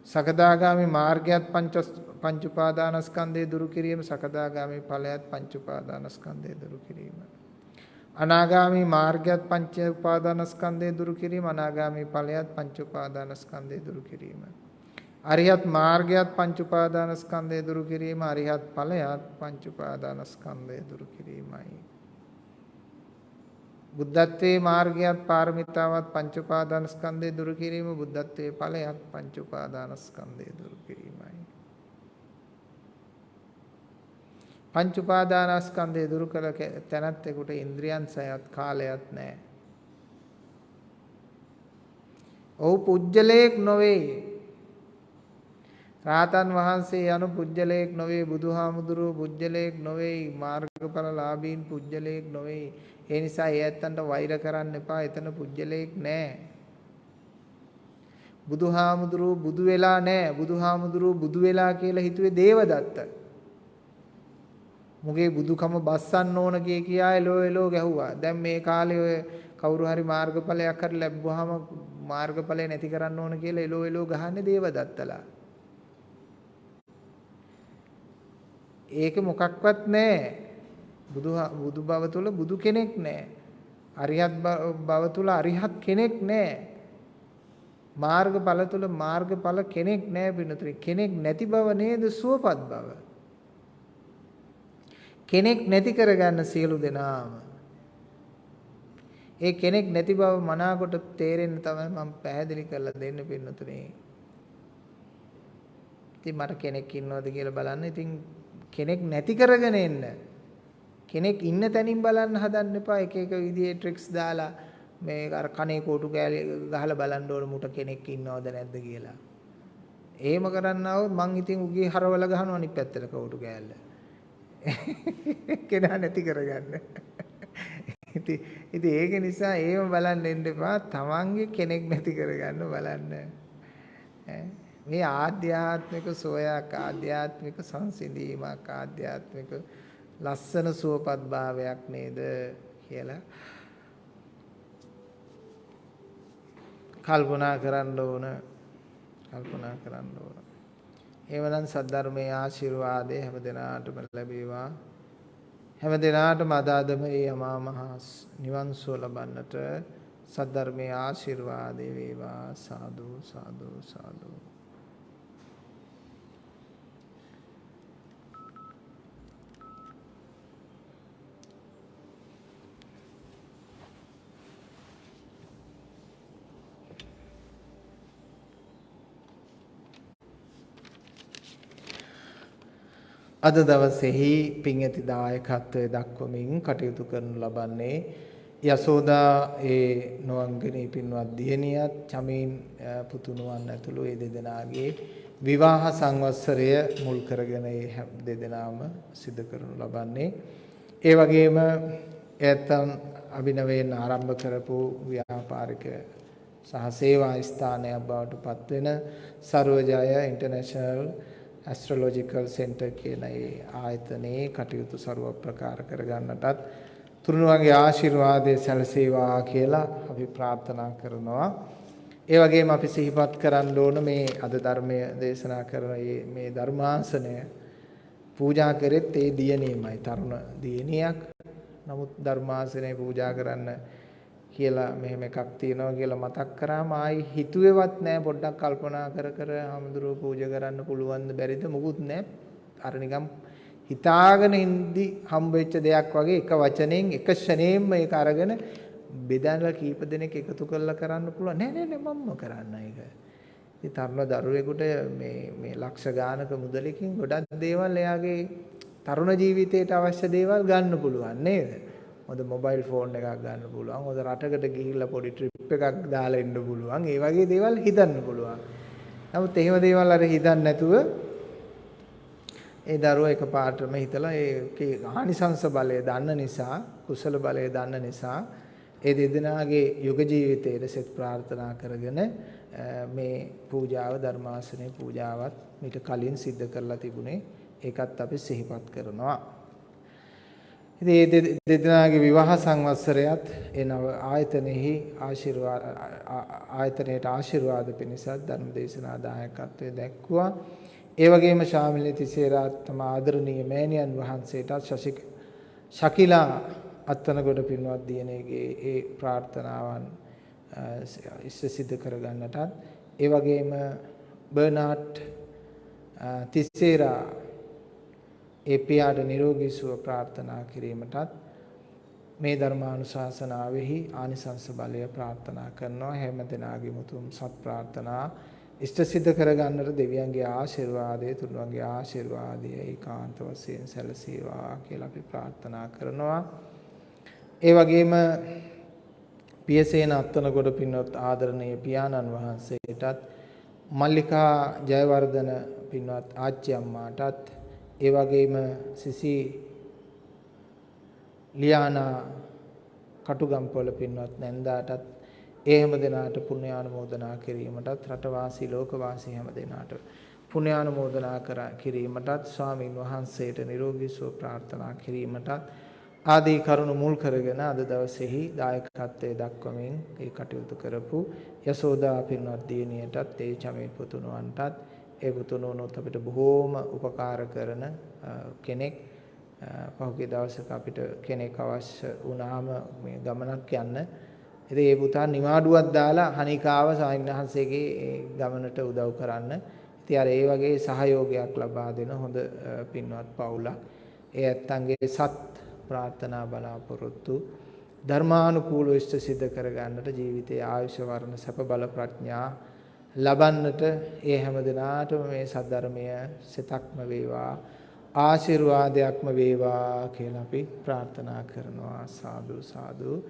සකදාගාමි මාර්ගයත් පංච පංච උපාදානස්කන්ධය දුරු කිරීම සකදාගාමි ඵලයත් පංච උපාදානස්කන්ධය දුරු කිරීම. අනාගාමි මාර්ගයත් පංච උපාදානස්කන්ධය දුරු කිරීම අනාගාමි ඵලයත් පංච උපාදානස්කන්ධය දුරු කිරීම. අරිහත් මාර්ගයත් පංච උපාදානස්කන්ධය දුරු කිරීම අරිහත් ඵලයත් පංච උපාදානස්කන්ධය දුරු කිරීමයි. බුද්ධත්වයේ මාර්ගයත් පාරමිතාවත් පංච උපාදානස්කන්ධය දුරු කිරීම බුද්ධත්වයේ ඵලයත් පංච උපාදානස්කන්ධය දුරු කිරීමයි. පංච උපාදානස්කන්ධය දුරු කළ තැනැත්තෙකුට ඉන්ද්‍රියන් සයත් කාලයක් නැහැ. ඔහු පුජ්‍යලයක් නොවේ. රාතන් වහන්සේ යනු පුජ්‍යලයක් නොවේ බුදුහාමුදුරුවෝ පුජ්‍යලයක් නොවේ මාර්ගඵල ලාභීන් පුජ්‍යලයක් නොවේ ඒ නිසා ඒ ඇත්තන්ට වෛර කරන්න එපා. එතන පුජ්‍යලයක් නැහැ. බුදුහාමුදුරුවෝ බුදු වෙලා නැහැ. බුදුහාමුදුරුවෝ බුදු වෙලා කියලා හිතුවේ දේවදත්ත. මුගේ බුදුකම බස්සන්න ඕන කිය කියා එලෝ එලෝ ගැහුවා. දැන් මේ කාලේ ඔය කවුරු හරි මාර්ගඵලයක් හරි ලැබුවාම මාර්ගඵලය නැති කරන්න ඕන කියලා එලෝ එලෝ ගහන්නේ දේවදත්තලා. ඒක මොකක්වත් නැහැ. බුදු බුදු බව තුල බුදු කෙනෙක් නැහැ. අරිහත් බව තුල අරිහත් කෙනෙක් නැහැ. මාර්ගඵල තුල මාර්ගඵල කෙනෙක් නැහැ පින්නතුනි. කෙනෙක් නැති බව නේද සුවපත් බව. කෙනෙක් නැති කරගන්න සියලු දෙනාම. ඒ කෙනෙක් නැති බව මනාකොට තේරෙන්න තමයි මම පැහැදිලි කරලා දෙන්න පින්නතුනි. ඉතින් මට කෙනෙක් ඉන්නවද කියලා බලන්න. ඉතින් කෙනෙක් නැති කරගෙන එන්න. කෙනෙක් ඉන්න තැනින් බලන්න හදන්න එපා එක එක විදිහේ ට්‍රික්ස් දාලා මේ අර කනේ කෝටු කෑලි ගහලා බලන්න ඕන මුට කෙනෙක් ඉන්නවද නැද්ද කියලා. එහෙම කරන්න આવොත් මං ඉතින් උගේ හරවල ගහනවා අනිත් පැත්තට කෝටු කෑල්ල. කෙනා නැති කරගන්න. ඉතින් ඉතින් ඒක නිසා එහෙම බලන්න එන්න එපා. තමන්ගේ කෙනෙක් නැති කරගන්න බලන්න. මේ ආධ්‍යාත්මික සෝයක් ආධ්‍යාත්මික සංසිඳීමක් ආධ්‍යාත්මික ලස්සන සුවපත් භාවයක් නේද කියලා කල්පනා කරන්න ඕන කල්පනා කරන්න ඕන. එහෙමනම් සද්ධර්මයේ ආශිර්වාදය හැම දිනාටම ලැබේවා. හැම දිනාටම අදාදම මේ අමා මහ නිවන් සුව ලබන්නට සද්ධර්මයේ ආශිර්වාදේ වේවා. සාදු සාදු සාදු. අද දවසේහි පින් ඇති දායකත්වයේ දක්වමින් කටයුතු කරනු ලබන්නේ යසෝදා ඒ නොවංගනී පින්වත් දියණියත් චමීන් පුතුණුවන් ඇතුළු ඒ දෙදෙනාගේ විවාහ සංවත්සරය මුල් කරගෙන ඒ දෙදෙනාම සිදු කරනු ලබන්නේ. ඒ වගේම එයත්න් අභිනවයෙන් ආරම්භ කරපු ව්‍යාපාරික සහ සේවා ස්ථානයක් බවට පත්වෙන සර්වජය ඉන්ටර්නැෂනල් ඇස්ට්‍රොලොජිකල් සෙන්ටර් කියන ඒ ආයතනයේ කටයුතු ਸਰව ප්‍රකාර කරගන්නටත් තුරුණුවන්ගේ ආශිර්වාදය සැලසේවා කියලා අපි ප්‍රාර්ථනා කරනවා. ඒ වගේම අපි සිහිපත් කරන්න ඕන මේ අද ධර්මය දේශනා කරන මේ ධර්මාසනය පූජා කරෙත් ඒ දියණියමයි තරුණ දියණියක්. නමුත් ධර්මාසනය පූජා කරන්න කියලා මෙහෙම එකක් තියෙනවා කියලා මතක් කරාම ආයි හිතුවේවත් නෑ පොඩ්ඩක් කල්පනා කර කර හමුදුරුවෝ පූජා කරන්න පුළුවන්ද බැරිද මොකුත් නෑ. අර නිකම් හිතාගෙන ඉඳි හම්බෙච්ච දෙයක් වගේ එක වචනෙන් එක ෂණයෙන්ම ඒක අරගෙන බෙදලා කීප දෙනෙක් එකතු කරලා කරන්න පුළුවන්. නෑ නෑ නෑ මම්ම කරන්න ඒක. ඉතින් තරුණ දරුවෙකුට මේ මේ ලක්ෂ ගානක මුදලකින් ගොඩක් දේවල් එයාගේ තරුණ ජීවිතයට අවශ්‍ය දේවල් ගන්න පුළුවන් නේද? හොඳ මොබයිල් ෆෝන් එකක් ගන්න පුළුවන්. හොඳ රටකට ගිහිල්ලා පොඩි ට්‍රිප් එකක් දාලා එන්න පුළුවන්. ඒ වගේ දේවල් හිතන්න පුළුවන්. නමුත් එහෙම දේවල් අර හිතන්නේ නැතුව ඒ දරුවා එකපාරටම හිතලා ඒකේ ආනිසංස බලය දන්න නිසා, කුසල බලය දන්න නිසා ඒ දෙදෙනාගේ යුග ජීවිතයේ සෙත් ප්‍රාර්ථනා කරගෙන මේ පූජාව ධර්මාසනේ පූජාවත් මීට කලින් සිද්ධ කරලා තිබුණේ ඒකත් අපි සිහිපත් කරනවා. ඉතින් මේ දෙදෙනාගේ විවාහ සංවත්සරයත් ඒ නව ආයතනෙහි ආශිර්වාද ආයතනයේට ආශිර්වාද පිණිසත් ධර්ම දේශනා දායකත්වයේ දැක්වුවා. ඒ වගේම ශාමිලී තිසේරාත් තම ආදරණීය මෑණියන් වහන්සේටත් ශශික ශකිලා අත්තනගොඩ පින්වත් දියණියගේ ඒ ප්‍රාර්ථනාවන් ඉෂ්ට සිද්ධ කරගන්නටත් ඒ වගේම බර්නාඩ් තිසේරා ඒ පියාට නිරෝගී සුව ප්‍රාර්ථනා කිරීමටත් මේ ධර්මානුශාසනාවෙහි ආනිසංස බලය ප්‍රාර්ථනා කරනවා. හැම දිනාගේ මුතුම් සත් ප්‍රාර්ථනා ඉෂ්ට සිද්ධ කරගන්නට දෙවියන්ගේ ආශිර්වාදය තුනුවන්ගේ ආශිර්වාදය ඒකාන්ත වශයෙන් සැලසේවා කියලා අපි ප්‍රාර්ථනා කරනවා. ඒ වගේම පියසේන අත්තනගොඩ පින්වත් ආදරණීය පියාණන් වහන්සේටත් මල්ලිකා ජයවර්ධන පින්වත් ආච්චි අම්මාටත් ඒ වගේම සිසි ලියානා කටුගම්පොළ පින්වත් නැන්දාටත් ඒ හැම දෙනාට පුණ්‍යානුමෝදනා කිරීමටත් රටවාසී ලෝකවාසී හැම දෙනාට පුණ්‍යානුමෝදනා කර කිරීමටත් ස්වාමින් වහන්සේට නිරෝගී සුව ප්‍රාර්ථනා කිරීමටත් ආදී කරුණු මුල් කරගෙන අද දවසේහි දායකත්වයේ දක්වමින් ඒ කටයුතු කරපු යසෝදා පින්වත් දියණියටත් ඒ චමේ පුතුණුවන්ටත් ඒ පුතුණුවනොත් අපිට බොහෝම උපකාර කරන කෙනෙක්. පහුගිය දවසක අපිට කෙනෙක් අවශ්‍ය වුණාම මේ ගමනක් යන්න. ඉතින් ඒ පුතා නිවාඩුවක් දාලා හනිකාව සාමිනහන්සේගේ ගමනට උදව් කරන්න. ඉතින් අර ඒ වගේ සහයෝගයක් ලබා දෙන හොඳ පින්වත් පවුලක්. ඒ ඇත්තන්ගේ සත් ප්‍රාර්ථනා බලාපොරොත්තු. ධර්මානුකූලව ඉෂ්ට සිද්ධ කරගන්නට ජීවිතයේ ආයුෂ වර්ණ සැප බල ප්‍රඥා ලබන්නට ඒ හැම දිනාටම මේ සද්ධර්මය සිතක්ම වේවා ආශිර්වාදයක්ම වේවා කියලා අපි ප්‍රාර්ථනා කරනවා. සාදු සාදු.